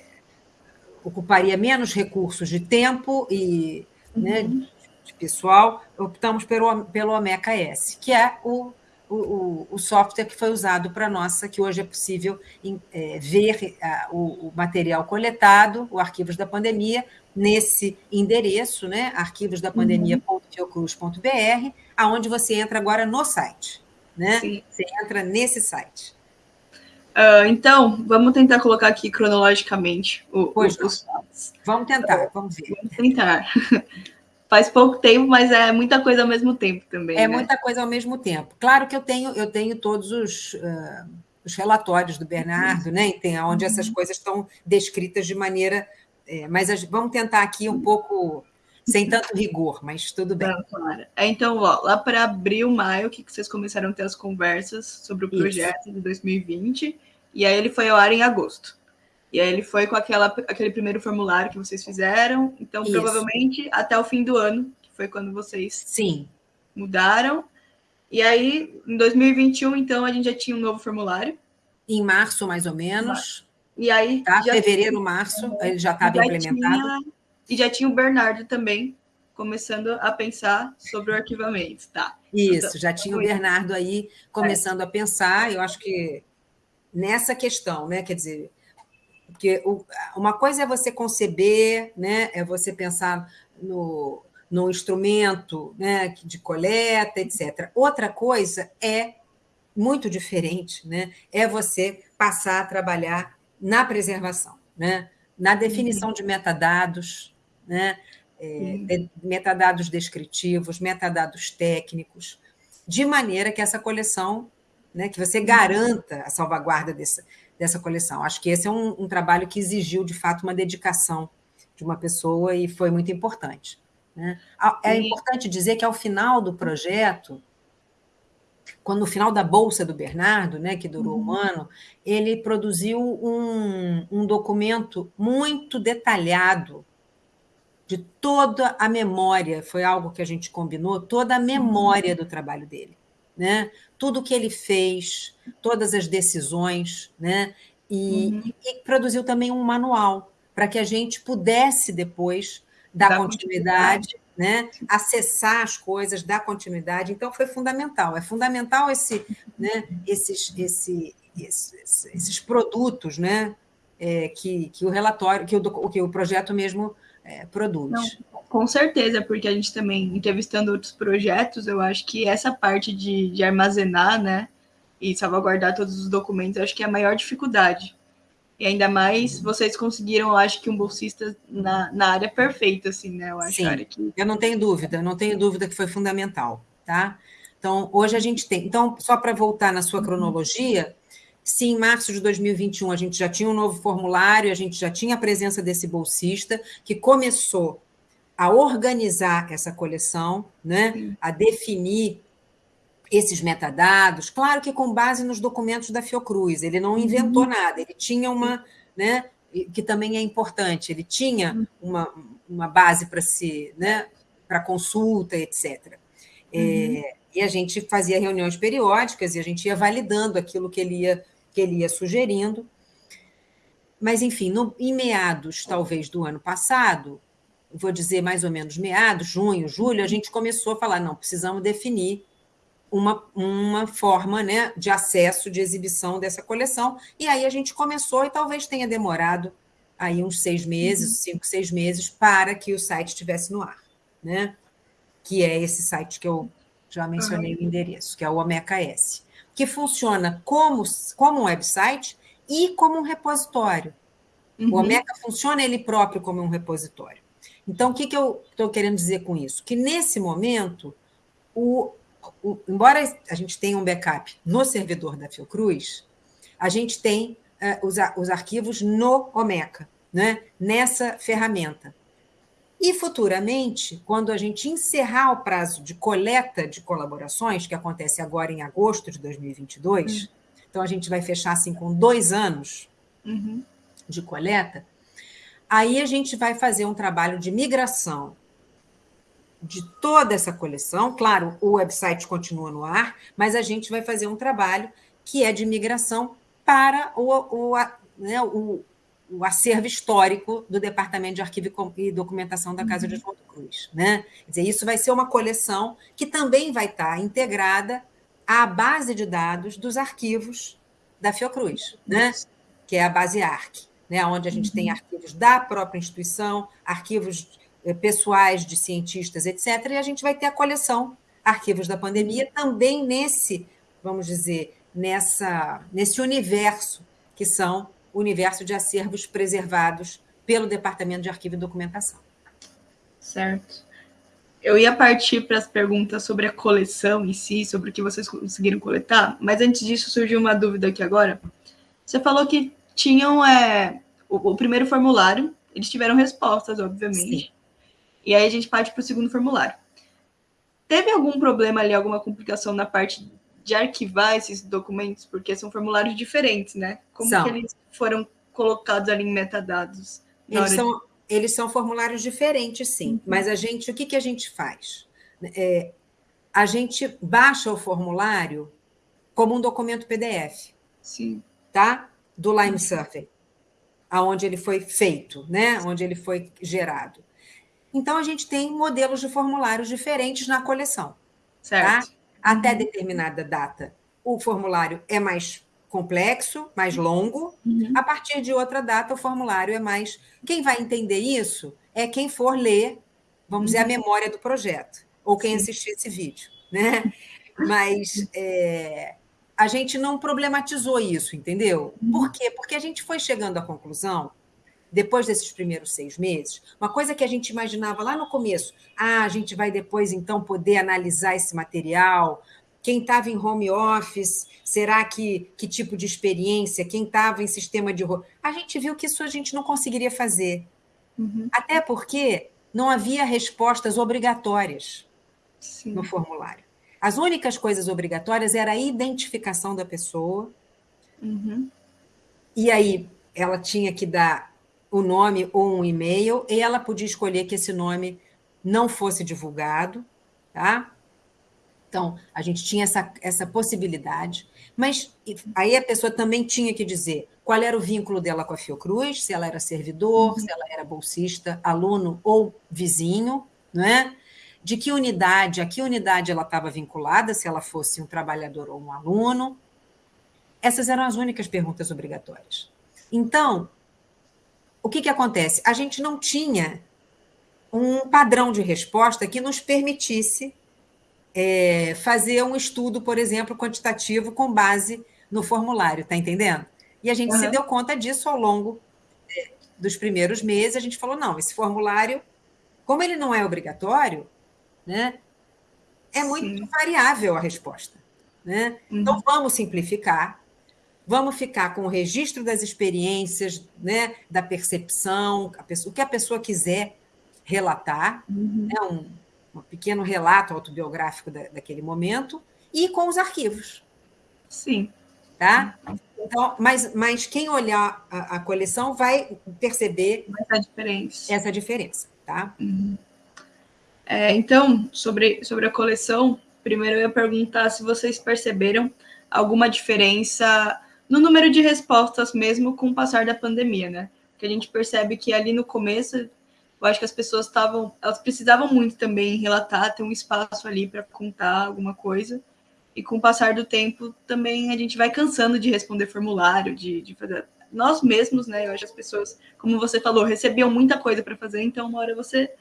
ocuparia menos recursos de tempo e né, uhum. né, pessoal, optamos pelo, pelo Omeca S, que é o o, o, software que foi usado para nossa, que hoje é possível é, ver a, o, o, material coletado, o Arquivos da Pandemia, nesse endereço, né, arquivosdapandemia.fiocruz.br, aonde você entra agora no site. Né? Sim. Você entra nesse site. Uh, então, vamos tentar colocar aqui cronologicamente o, os fatos. Vamos tentar, vamos ver. Vamos tentar. *laughs* faz pouco tempo, mas é muita coisa ao mesmo tempo também. É né? muita coisa ao mesmo tempo. Claro que eu tenho, eu tenho todos os, uh, os relatórios do Bernardo, né? Tem onde essas uhum. coisas estão descritas de maneira. É, mas a, vamos tentar aqui um pouco sem tanto rigor, mas tudo bem. Não, claro. É, então, ó, lá para abril, maio, que vocês começaram a ter as conversas sobre o projeto Isso. de 2020, e aí ele foi ao ar em agosto. E aí ele foi com aquela, aquele primeiro formulário que vocês fizeram. Então, Isso. provavelmente até o fim do ano, que foi quando vocês Sim. mudaram. E aí, em 2021, então, a gente já tinha um novo formulário. Em março, mais ou menos. E aí. Tá? Fevereiro, março, ele já estava implementado. Tinha, e já tinha o Bernardo também começando a pensar sobre o arquivamento, tá? Isso, então, já tinha o Bernardo aí começando é. a pensar. Eu acho que nessa questão, né? Quer dizer, porque uma coisa é você conceber, né? é você pensar no, no instrumento né? de coleta, etc. Outra coisa é muito diferente, né? é você passar a trabalhar na preservação, né? na definição de metadados, né? É, metadados descritivos, metadados técnicos, de maneira que essa coleção, né, que você garanta a salvaguarda dessa, dessa coleção. Acho que esse é um, um, trabalho que exigiu, de fato, uma dedicação de uma pessoa e foi muito importante. Né? É importante dizer que, ao final do projeto, quando no final da Bolsa do Bernardo, né, que durou um uhum. ano, ele produziu um, um documento muito detalhado de toda a memória, foi algo que a gente combinou, toda a memória do trabalho dele né? tudo que ele fez, todas as decisões, né? e, uhum. e produziu também um manual para que a gente pudesse depois dar da continuidade, continuidade, né? acessar as coisas, dar continuidade. Então, foi fundamental. É fundamental esse, né? esses, esse, esses, esses produtos né? É, que, que o relatório, que o, que o projeto mesmo é, produz. Não, com certeza, porque a gente também, entrevistando outros projetos, eu acho que essa parte de, de armazenar, né, e salvaguardar todos os documentos, acho que é a maior dificuldade. E ainda mais vocês conseguiram, eu acho que um bolsista na, na área perfeita, assim, né? Eu acho Sim, que... eu não tenho dúvida, não tenho dúvida que foi fundamental, tá? Então, hoje a gente tem. Então, só para voltar na sua cronologia, se em março de 2021 a gente já tinha um novo formulário, a gente já tinha a presença desse bolsista, que começou a organizar essa coleção, né? a definir esses metadados, claro que com base nos documentos da Fiocruz, ele não inventou uhum. nada, ele tinha uma, né, que também é importante, ele tinha uhum. uma, uma base para se, né, para consulta, etc. Uhum. É, e a gente fazia reuniões periódicas e a gente ia validando aquilo que ele ia que ele ia sugerindo. Mas, enfim, no, em meados, talvez, do ano passado, vou dizer mais ou menos meados, junho, julho, a gente começou a falar: não, precisamos definir uma, uma forma né, de acesso, de exibição dessa coleção. E aí a gente começou, e talvez tenha demorado aí uns seis meses, uhum. cinco, seis meses, para que o site estivesse no ar, né? que é esse site que eu já mencionei uhum. o endereço, que é o Omeca S que funciona como, como um website e como um repositório. Uhum. O Omeka funciona ele próprio como um repositório. Então, o que, que eu estou querendo dizer com isso? Que nesse momento, o, o, embora a gente tenha um backup no servidor da Fiocruz, a gente tem uh, os, os arquivos no Omeka, né? nessa ferramenta. E futuramente, quando a gente encerrar o prazo de coleta de colaborações, que acontece agora em agosto de 2022, uhum. então a gente vai fechar assim com dois anos uhum. de coleta, aí a gente vai fazer um trabalho de migração de toda essa coleção. Claro, o website continua no ar, mas a gente vai fazer um trabalho que é de migração para o, o, né, o, o acervo histórico do Departamento de Arquivo e Documentação da Casa uhum. de João Cruz. Né? Quer dizer, isso vai ser uma coleção que também vai estar integrada à base de dados dos arquivos da Fiocruz, né? que é a base ARC, né? onde a gente uhum. tem arquivos da própria instituição, arquivos eh, pessoais de cientistas, etc. E a gente vai ter a coleção Arquivos da Pandemia também nesse, vamos dizer, nessa, nesse universo que são universo de acervos preservados pelo Departamento de Arquivo e Documentação. Certo. Eu ia partir para as perguntas sobre a coleção em si, sobre o que vocês conseguiram coletar, mas antes disso surgiu uma dúvida aqui agora. Você falou que tinham é, o, o, primeiro formulário, eles tiveram respostas, obviamente. Sim. E aí a gente parte para o segundo formulário. Teve algum problema ali, alguma complicação na parte de arquivar esses documentos, porque são formulários diferentes, né? Como são. que eles foram colocados ali em metadados? Eles são, de... eles são formulários diferentes, sim. Uhum. Mas a gente, o que, que a gente faz? É, a gente baixa o formulário como um documento PDF. Sim. Tá? Do Lime Survey, aonde ele foi feito, né? Onde ele foi gerado. Então a gente tem modelos de formulários diferentes na coleção. Tá? Certo. Tá? Até uhum. determinada data. O formulário é mais complexo, mais longo. Uhum. A partir de outra data, o formulário é mais. Quem vai entender isso é quem for ler, vamos uhum. dizer, a uhum. memória do projeto, ou quem Sim. assistir esse vídeo. Né? Mas é, a gente não problematizou isso, entendeu? Uhum. Por quê? Porque a gente foi chegando à conclusão depois desses primeiros seis meses, uma coisa que a gente imaginava lá no começo, ah, a gente vai depois então poder analisar esse material, quem estava em home office, será que que tipo de experiência, quem estava em sistema de a gente viu que isso a gente não conseguiria fazer, uhum. até porque não havia respostas obrigatórias Sim. no formulário. As únicas coisas obrigatórias era a identificação da pessoa. Uhum. E aí ela tinha que dar o nome ou um e-mail, e ela podia escolher que esse nome não fosse divulgado, tá? Então, a gente tinha essa, essa possibilidade, mas aí a pessoa também tinha que dizer qual era o vínculo dela com a Fiocruz, se ela era servidor, uhum. se ela era bolsista, aluno ou vizinho, não é? De que unidade, a que unidade ela estava vinculada, se ela fosse um trabalhador ou um aluno. Essas eram as únicas perguntas obrigatórias. Então, o que, que acontece? A gente não tinha um padrão de resposta que nos permitisse é, fazer um estudo, por exemplo, quantitativo com base no formulário, está entendendo? E a gente uhum. se deu conta disso ao longo é, dos primeiros meses. A gente falou: não, esse formulário, como ele não é obrigatório, né, é muito Sim. variável a resposta. Né? Uhum. Então, vamos simplificar, Vamos ficar com o registro das experiências, né, da percepção, pessoa, o que a pessoa quiser relatar, uhum. né, um, um, pequeno relato autobiográfico da, daquele momento, e com os arquivos. Sim. Tá? Então, mas, mas quem olhar a, a coleção vai perceber essa diferença. Essa diferença tá? Uhum. É, então, sobre, sobre a coleção, primeiro eu ia perguntar se vocês perceberam alguma diferença no número de respostas mesmo com o passar da pandemia, né? Porque a gente percebe que ali no começo, eu acho que as pessoas estavam, elas precisavam muito também relatar, ter um espaço ali para contar alguma coisa. E com o passar do tempo, também a gente vai cansando de responder formulário, de, de fazer. Nós mesmos, né? Eu acho que as pessoas, como você falou, recebiam muita coisa para fazer, então uma hora você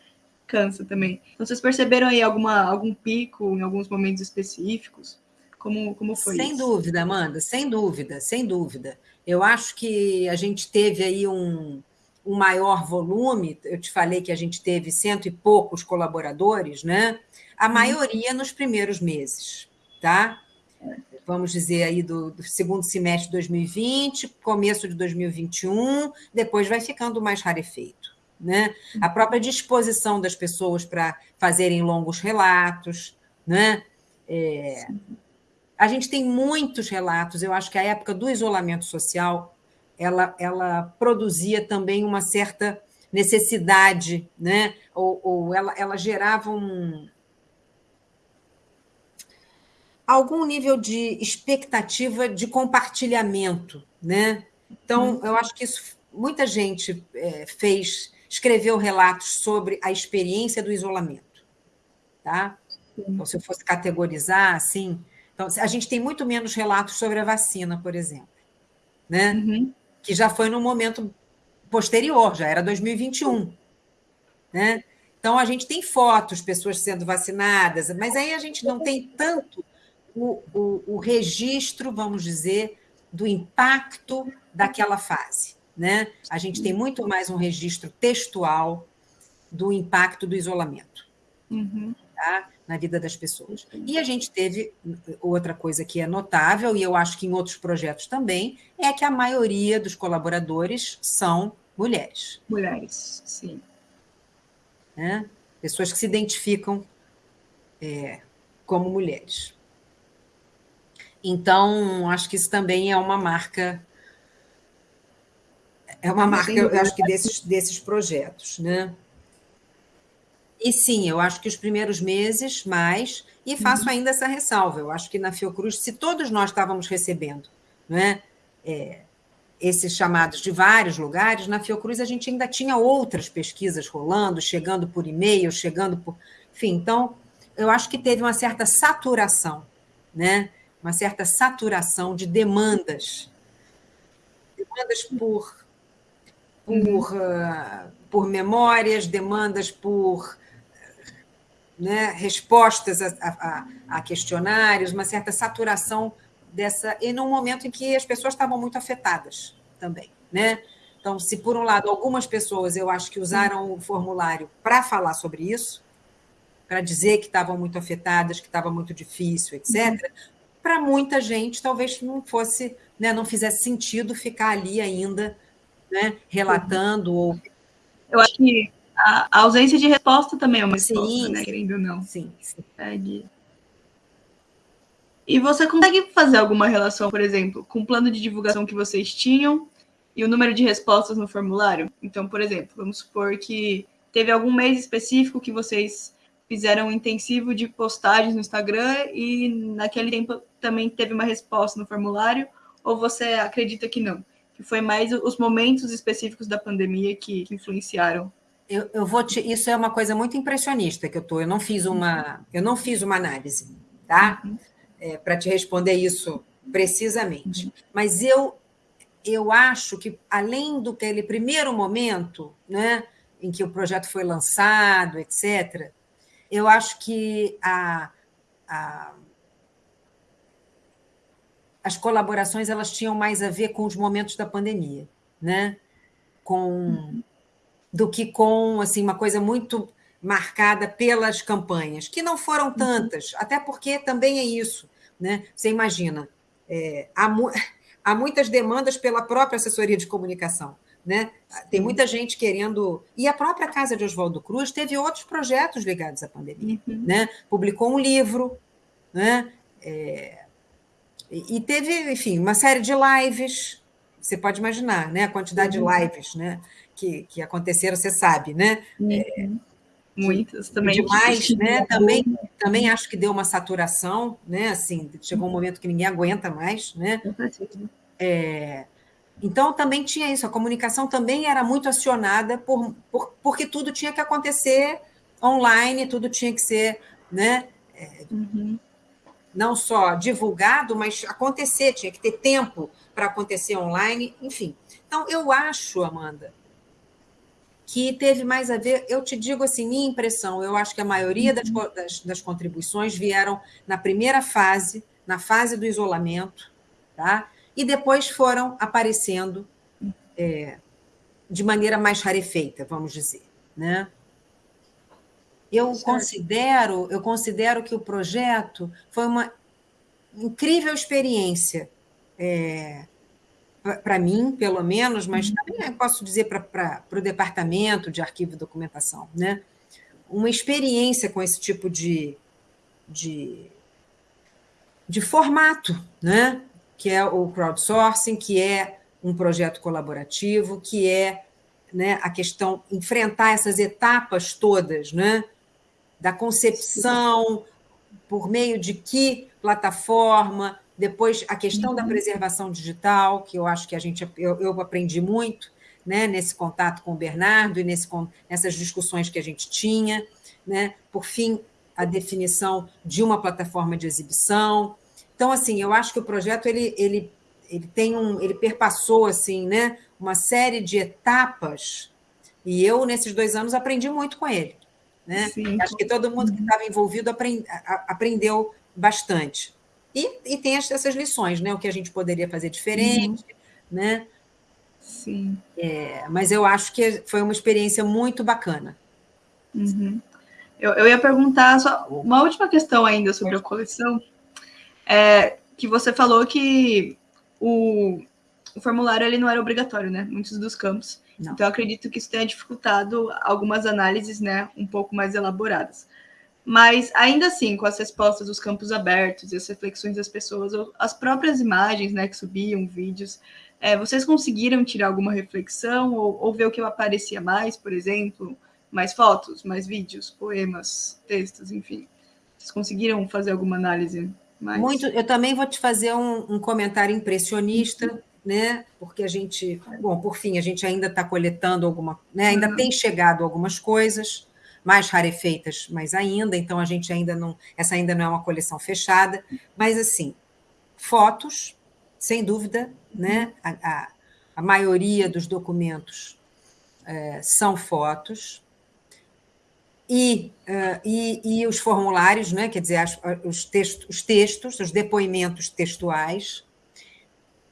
cansa também. Então, vocês perceberam aí alguma, algum pico em alguns momentos específicos? Como, como foi sem isso? dúvida, Amanda, sem dúvida, sem dúvida. Eu acho que a gente teve aí um, um maior volume, eu te falei que a gente teve cento e poucos colaboradores, né? A uhum. maioria nos primeiros meses, tá? Vamos dizer aí do, do, segundo semestre de 2020, começo de 2021, depois vai ficando mais rarefeito, né? A própria disposição das pessoas para fazerem longos relatos, né? É, a gente tem muitos relatos. Eu acho que a época do isolamento social ela, ela produzia também uma certa necessidade, né? ou, ou ela, ela gerava um, algum nível de expectativa de compartilhamento. Né? Então, uhum. eu acho que isso, muita gente é, fez, escreveu relatos sobre a experiência do isolamento. Tá? Então, se eu fosse categorizar assim, então, a gente tem muito menos relatos sobre a vacina, por exemplo, né? Uhum. que já foi no momento posterior, já era 2021. Né? Então, a gente tem fotos, pessoas sendo vacinadas, mas aí a gente não tem tanto o, o, o registro, vamos dizer, do impacto daquela fase. Né? A gente tem muito mais um registro textual do impacto do isolamento. Uhum. Tá? Na vida das pessoas. E a gente teve outra coisa que é notável, e eu acho que em outros projetos também, é que a maioria dos colaboradores são mulheres. Mulheres, sim. Né? Pessoas que se identificam é, como mulheres. Então, acho que isso também é uma marca. É uma marca, eu acho que desses, desses projetos, né? E sim, eu acho que os primeiros meses, mais, e faço uhum. ainda essa ressalva. Eu acho que na Fiocruz, se todos nós estávamos recebendo né, é, esses chamados de vários lugares, na Fiocruz a gente ainda tinha outras pesquisas rolando, chegando por e-mail, chegando por. Enfim, então, eu acho que teve uma certa saturação, né? uma certa saturação de demandas. Demandas por, por, uhum. uh, por memórias, demandas por né, respostas a, a, a, questionários, uma certa saturação dessa, e num momento em que as pessoas estavam muito afetadas também. Né? Então, se por um lado algumas pessoas eu acho que usaram o formulário para falar sobre isso, para dizer que estavam muito afetadas, que estava muito difícil, etc., uhum. para muita gente talvez não fosse, né, não fizesse sentido ficar ali ainda né, relatando uhum. ou. Eu acho que a, ausência de resposta também é uma resposta, sim, né? Querendo ou não. Sim, sim. E você consegue fazer alguma relação, por exemplo, com o plano de divulgação que vocês tinham e o número de respostas no formulário? Então, por exemplo, vamos supor que teve algum mês específico que vocês fizeram um intensivo de postagens no Instagram e naquele tempo também teve uma resposta no formulário, ou você acredita que não? Que foi mais os momentos específicos da pandemia que, que influenciaram eu, eu vou te, isso é uma coisa muito impressionista que eu tô. Eu não fiz uma, eu não fiz uma análise, tá? Uhum. É, Para te responder isso precisamente. Uhum. Mas eu eu acho que além do que aquele primeiro momento, né, em que o projeto foi lançado, etc. Eu acho que a, a as colaborações elas tinham mais a ver com os momentos da pandemia, né? Com uhum do que com assim uma coisa muito marcada pelas campanhas, que não foram uhum. tantas, até porque também é isso. Né? Você imagina, é, há, mu *laughs* há muitas demandas pela própria assessoria de comunicação. Né? Tem muita gente querendo. E a própria Casa de Oswaldo Cruz teve outros projetos ligados à pandemia. Uhum. Né? Publicou um livro, né? É... e teve, enfim, uma série de lives. Você pode imaginar né? a quantidade uhum. de lives. Né? que, que aconteceram, você sabe, né? Uhum. É, Muitas também. Demais, né? Também, também acho que deu uma saturação, né? Assim, chegou um momento que ninguém aguenta mais, né? É, então também tinha isso, a comunicação também era muito acionada por, por, porque tudo tinha que acontecer online, tudo tinha que ser, né? É, uhum. Não só divulgado, mas acontecer, tinha que ter tempo para acontecer online, enfim. Então, eu acho, Amanda, que teve mais a ver, eu te digo assim, minha impressão, eu acho que a maioria das, uhum. das, das contribuições vieram na primeira fase, na fase do isolamento, tá? e depois foram aparecendo é, de maneira mais rarefeita, vamos dizer. Né? Eu considero, eu considero que o projeto foi uma incrível experiência é, para mim, pelo menos, mas uhum. também posso dizer para o departamento de arquivo e documentação, né? uma experiência com esse tipo de, de, de formato, né? que é o crowdsourcing, que é um projeto colaborativo, que é né, a questão, enfrentar essas etapas todas, né? Da concepção, por meio de que plataforma, depois a questão uhum. da preservação digital, que eu acho que a gente eu, eu aprendi muito, né, nesse contato com o Bernardo e nesse, nessas discussões que a gente tinha, né? Por fim, a definição de uma plataforma de exibição. Então, assim, eu acho que o projeto ele, ele, ele tem um, ele perpassou assim, né, uma série de etapas. E eu nesses dois anos aprendi muito com ele, né? Sim. Acho que todo mundo que estava envolvido aprend, aprendeu bastante. E, e tem essas lições, né? O que a gente poderia fazer diferente, uhum. né? Sim. É, mas eu acho que foi uma experiência muito bacana. Uhum. Eu, eu ia perguntar só uma última questão ainda sobre a coleção. É, que você falou que o, o, formulário ele não era obrigatório, né? Muitos dos campos. Não. Então, acredito que isso tenha dificultado algumas análises, né? Um pouco mais elaboradas. Mas, ainda assim, com as respostas dos campos abertos e as reflexões das pessoas, as próprias imagens, né? Que subiam, vídeos, é, vocês conseguiram tirar alguma reflexão ou, ou ver o que aparecia mais, por exemplo? mais fotos, mais vídeos, poemas, textos, enfim. Vocês conseguiram fazer alguma análise? Mais? Muito. Eu também vou te fazer um, um comentário impressionista, uhum. Né? Porque a gente, bom, por fim, a gente ainda está coletando alguma, né? Ainda uhum. tem chegado algumas coisas mais rarefeitas, mais ainda. Então a gente ainda não, essa ainda não é uma coleção fechada, mas assim, fotos, sem dúvida, né? A, a, a maioria dos documentos é, são fotos e, uh, e, e, os formulários, né? quer dizer, as, os, textos, os textos, os depoimentos textuais.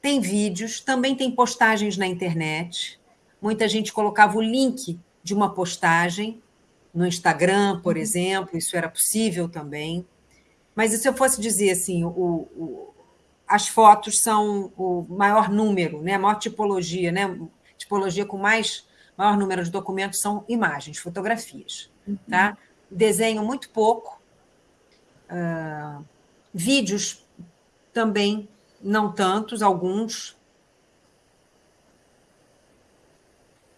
Tem vídeos, também tem postagens na internet. Muita gente colocava o link de uma postagem no Instagram, por uhum. exemplo, isso era possível também. Mas se eu fosse dizer assim, o, o, as fotos são o maior número, né? a maior tipologia, né? tipologia com mais maior número de documentos são imagens, fotografias. Tá? Desenho muito pouco. Uh, vídeos também não tantos, alguns.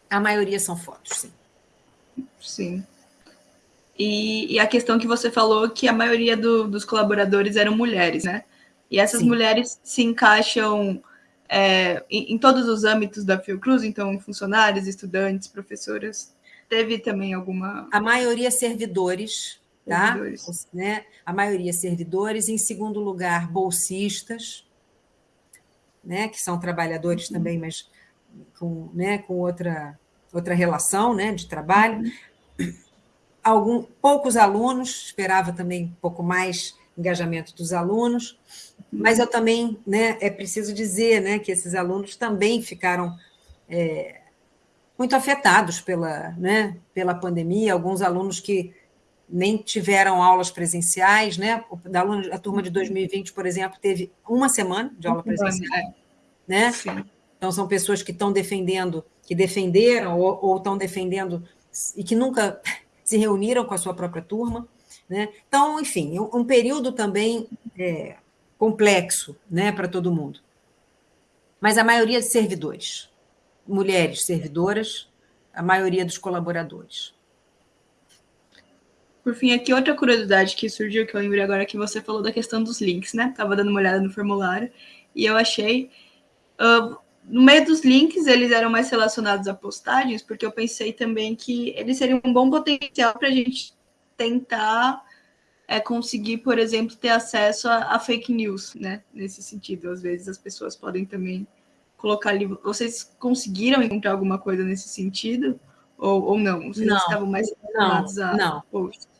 A maioria são fotos, sim. Sim. E, e, a questão que você falou que a maioria do, dos colaboradores eram mulheres, né? E essas sim. mulheres se encaixam é, em, em, todos os âmbitos da Fiocruz, então funcionários, estudantes, professoras teve também alguma. A maioria servidores, tá? Servidores. Né? A maioria servidores. Em segundo lugar, bolsistas, né? que são trabalhadores uhum. também, mas com, né? com outra, outra relação né? de trabalho. Uhum. Algum, poucos alunos, esperava também um pouco mais engajamento dos alunos, mas eu também, né, é preciso dizer né, que esses alunos também ficaram é, muito afetados pela, né, pela pandemia, alguns alunos que nem tiveram aulas presenciais, né? Da aluna, a turma de 2020, por exemplo, teve uma semana de aula presencial, é. né? Sim. Então são pessoas que estão defendendo, que defenderam ou, ou estão defendendo e que nunca *laughs* se reuniram com a sua própria turma, né? Então, enfim, um período também é, complexo, né, para todo mundo. Mas a maioria de servidores, mulheres servidoras, a maioria dos colaboradores. Por fim, aqui outra curiosidade que surgiu, que eu lembrei agora, que você falou da questão dos links, né? Estava dando uma olhada no formulário e eu achei. Uh, no meio dos links, eles eram mais relacionados a postagens, porque eu pensei também que eles seriam um bom potencial para a gente tentar é, conseguir, por exemplo, ter acesso a, a fake news, né? Nesse sentido, às vezes as pessoas podem também colocar ali. Vocês conseguiram encontrar alguma coisa nesse sentido? Ou, ou não? Vocês não, estavam mais relacionados a não. posts?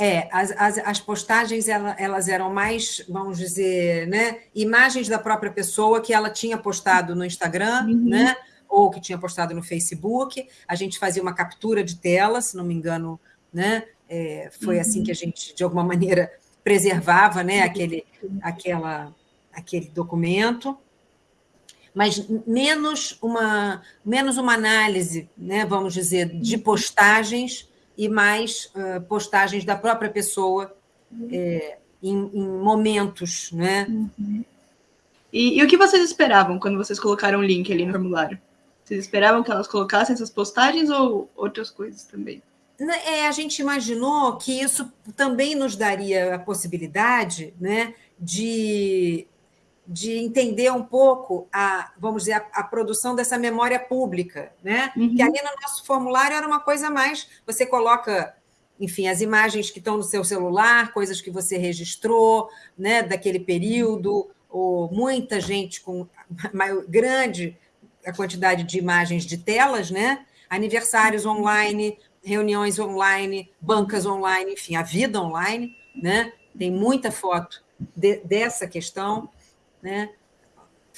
É, as, as, as postagens elas, elas eram mais, vamos dizer, né, imagens da própria pessoa que ela tinha postado no Instagram, uhum. né, ou que tinha postado no Facebook. A gente fazia uma captura de tela, se não me engano, né, é, foi uhum. assim que a gente, de alguma maneira, preservava né, aquele, aquela, aquele documento mas menos uma, menos uma análise, né, vamos dizer, de postagens e mais uh, postagens da própria pessoa é, em, em, momentos. Né? Uhum. E, e, o que vocês esperavam quando vocês colocaram o link ali no formulário? Vocês esperavam que elas colocassem essas postagens ou outras coisas também? É, a gente imaginou que isso também nos daria a possibilidade né, de de entender um pouco a, vamos dizer, a, a produção dessa memória pública, né? Uhum. Que ali no nosso formulário era uma coisa mais, você coloca, enfim, as imagens que estão no seu celular, coisas que você registrou, né, daquele período, ou muita gente com maior, grande a quantidade de imagens de telas, né? Aniversários online, reuniões online, bancas online, enfim, a vida online, né? Tem muita foto de, dessa questão né?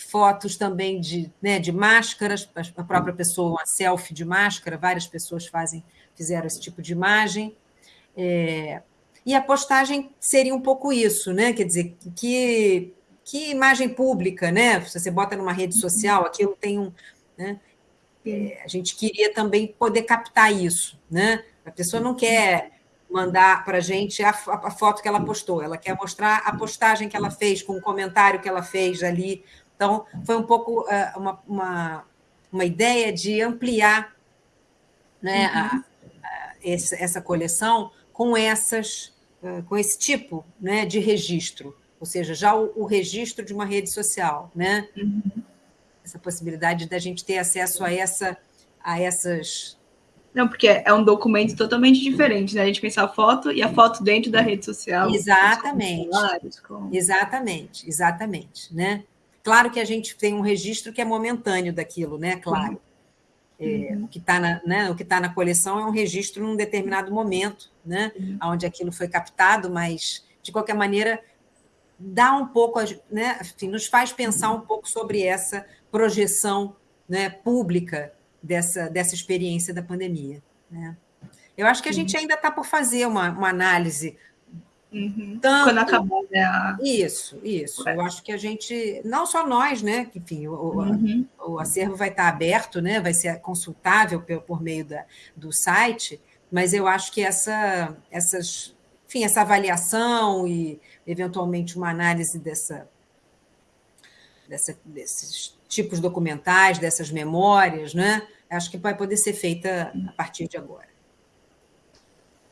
fotos também de, né, de máscaras, a própria pessoa, uma selfie de máscara, várias pessoas fazem, fizeram esse tipo de imagem. É, e a postagem seria um pouco isso, né? Quer dizer, que, que imagem pública, né? Se você bota numa rede social, aquilo tem um. Né? É, a gente queria também poder captar isso, né? A pessoa não quer mandar para a gente a, a, foto que ela postou, ela quer mostrar a postagem que ela fez, com o comentário que ela fez ali. Então, foi um pouco uh, uma, uma, uma, ideia de ampliar né, uhum. a, a, essa, essa, coleção com, essas, uh, com esse tipo né, de registro, ou seja, já o, o registro de uma rede social. Né? Uhum. Essa possibilidade da gente ter acesso a, essa, a essas não, porque é um documento totalmente diferente, né? A gente pensar a foto e a foto dentro da rede social. Exatamente. Com... Exatamente, exatamente, né? Claro que a gente tem um registro que é momentâneo daquilo, né? Claro. Uhum. É, o que está na, né, o que tá na coleção é um registro num determinado momento, né? Uhum. Onde aquilo foi captado, mas de qualquer maneira dá um pouco, né? Enfim, nos faz pensar um pouco sobre essa projeção né, pública dessa, dessa experiência da pandemia. Né? Eu acho que a gente ainda está por fazer uma, uma análise. Uhum. Tanto... Quando acabar, né? A... Isso, isso. Eu acho que a gente, não só nós, né? Que, enfim, o, uhum. o, acervo vai estar aberto, né? Vai ser consultável por, por meio da, do site, mas eu acho que essa, essas, enfim, essa avaliação e eventualmente uma análise dessa, dessa desses tipos documentais, dessas memórias, né? Acho que vai poder ser feita a partir de agora.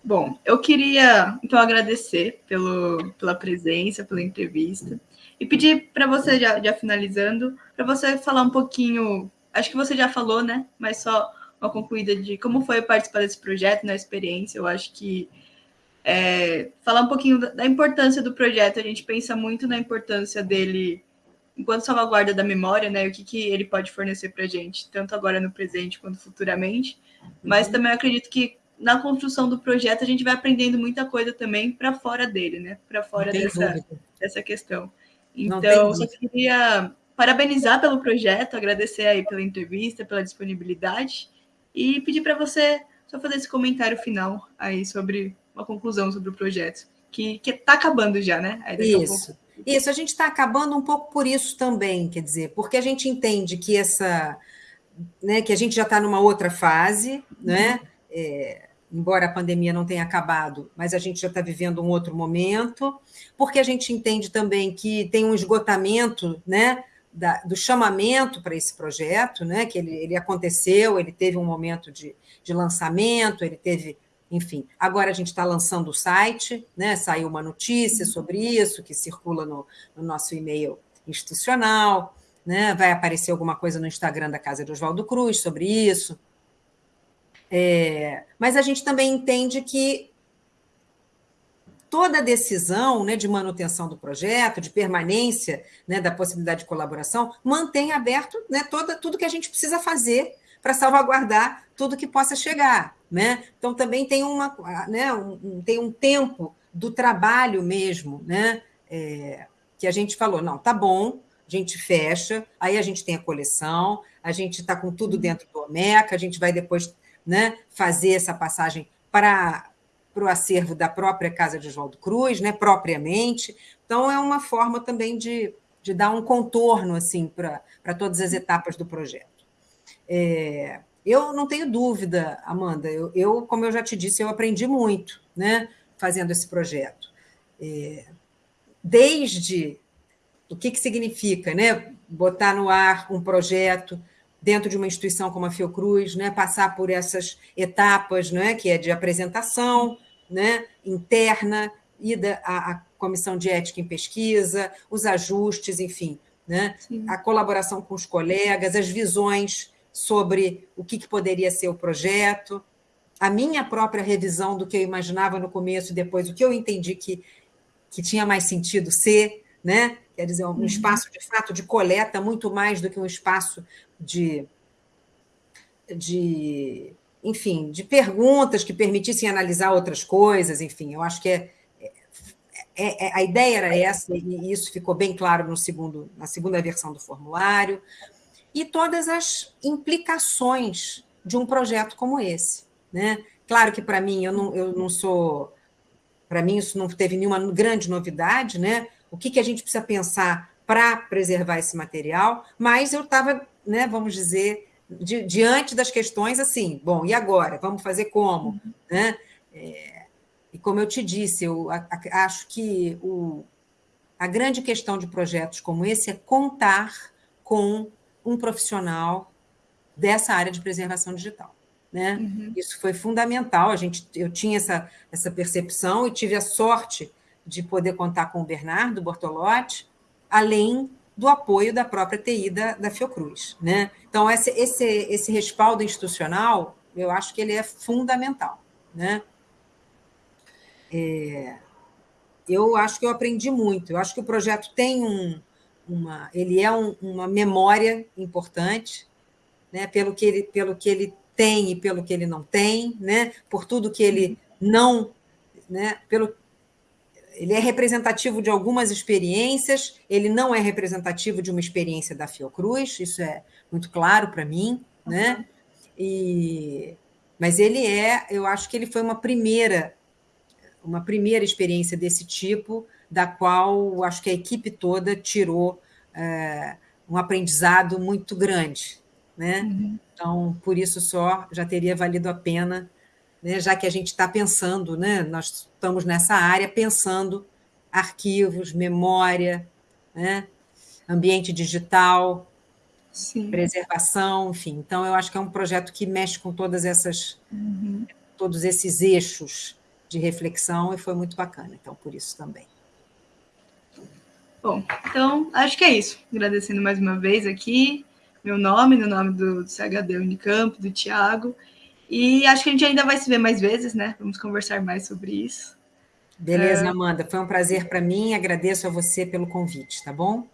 Bom, eu queria então agradecer pelo, pela presença, pela entrevista e pedir para você, já, já finalizando, para você falar um pouquinho. Acho que você já falou, né? Mas só uma concluída de como foi participar desse projeto, na experiência. Eu acho que é, falar um pouquinho da, da importância do projeto. A gente pensa muito na importância dele enquanto salvaguarda da memória, né, o que, que ele pode fornecer para a gente, tanto agora no presente quanto futuramente. Mas uhum. também acredito que na construção do projeto a gente vai aprendendo muita coisa também para fora dele, né, para fora dessa, dessa questão. Então, só queria parabenizar pelo projeto, agradecer aí pela entrevista, pela disponibilidade e pedir para você só fazer esse comentário final aí sobre uma conclusão sobre o projeto, que está acabando já, né? Isso. Isso, a gente está acabando um pouco por isso também, quer dizer, porque a gente entende que essa, né, que a gente já está numa outra fase, né? É, embora a pandemia não tenha acabado, mas a gente já está vivendo um outro momento, porque a gente entende também que tem um esgotamento, né? Da, do chamamento para esse projeto, né? Que ele, ele aconteceu, ele teve um momento de, de lançamento, ele teve enfim, agora a gente está lançando o site, né? saiu uma notícia sobre isso, que circula no, no nosso e-mail institucional, né? vai aparecer alguma coisa no Instagram da Casa de Oswaldo Cruz sobre isso. É, mas a gente também entende que toda decisão né, de manutenção do projeto, de permanência né, da possibilidade de colaboração, mantém aberto né, toda, tudo que a gente precisa fazer para salvaguardar tudo que possa chegar. Né? Então, também tem, uma, né, um, tem um tempo do trabalho mesmo, né? É, que a gente falou, não, tá bom, a gente fecha, aí a gente tem a coleção, a gente está com tudo dentro do OMECA, a gente vai depois né, fazer essa passagem para o acervo da própria Casa de Oswaldo Cruz, né, propriamente. Então, é uma forma também de, de dar um contorno assim para todas as etapas do projeto. É, eu não tenho dúvida, Amanda, eu, eu, como eu já te disse, eu aprendi muito né, fazendo esse projeto. É, desde o que, que significa né, botar no ar um projeto dentro de uma instituição como a Fiocruz, né, passar por essas etapas, né, que é de apresentação né, interna, ida à, à comissão de ética em pesquisa, os ajustes, enfim, né, a colaboração com os colegas, as visões sobre o que, que poderia ser o projeto, a minha própria revisão do que eu imaginava no começo, depois o que eu entendi que, que tinha mais sentido ser, né? quer dizer, um uhum. espaço de fato de coleta muito mais do que um espaço de, de enfim, de perguntas que permitissem analisar outras coisas, enfim, eu acho que é, é, é, a ideia era essa, e isso ficou bem claro no segundo, na segunda versão do formulário, e todas as implicações de um projeto como esse. Né? Claro que para mim, eu não, eu não sou. Para mim, isso não teve nenhuma grande novidade, né? O que, que a gente precisa pensar para preservar esse material, mas eu estava, né, vamos dizer, di, diante das questões assim, bom, e agora? Vamos fazer como? Uhum. Né? É, e como eu te disse, eu a, a, acho que o, a grande questão de projetos como esse é contar com um profissional dessa área de preservação digital. Né? Uhum. Isso foi fundamental. A gente, eu tinha essa, essa percepção e tive a sorte de poder contar com o Bernardo Bortolotti, além do apoio da própria TI da, da Fiocruz. Né? Então, esse, esse, esse respaldo institucional, eu acho que ele é fundamental. Né? É, eu acho que eu aprendi muito. Eu acho que o projeto tem um, uma, ele é um, uma memória importante, né? Pelo que ele, pelo que ele tem e pelo que ele não tem, né? Por tudo que ele não, né? Pelo ele é representativo de algumas experiências, ele não é representativo de uma experiência da Fiocruz, isso é muito claro para mim, né? E, mas ele é, eu acho que ele foi uma primeira, uma primeira experiência desse tipo, da qual acho que a equipe toda tirou é, um aprendizado muito grande, né? Uhum. Então, por isso só já teria valido a pena né, já que a gente está pensando, né, nós estamos nessa área pensando arquivos, memória, né, ambiente digital, Sim. preservação, enfim. Então, eu acho que é um projeto que mexe com todas essas, uhum. todos esses eixos de reflexão e foi muito bacana. Então, por isso também. Bom, então acho que é isso. Agradecendo mais uma vez aqui meu nome, no nome do, do CHD Unicamp, do Tiago. E acho que a gente ainda vai se ver mais vezes, né? Vamos conversar mais sobre isso. Beleza, é. Amanda. Foi um prazer para mim. Agradeço a você pelo convite, tá bom?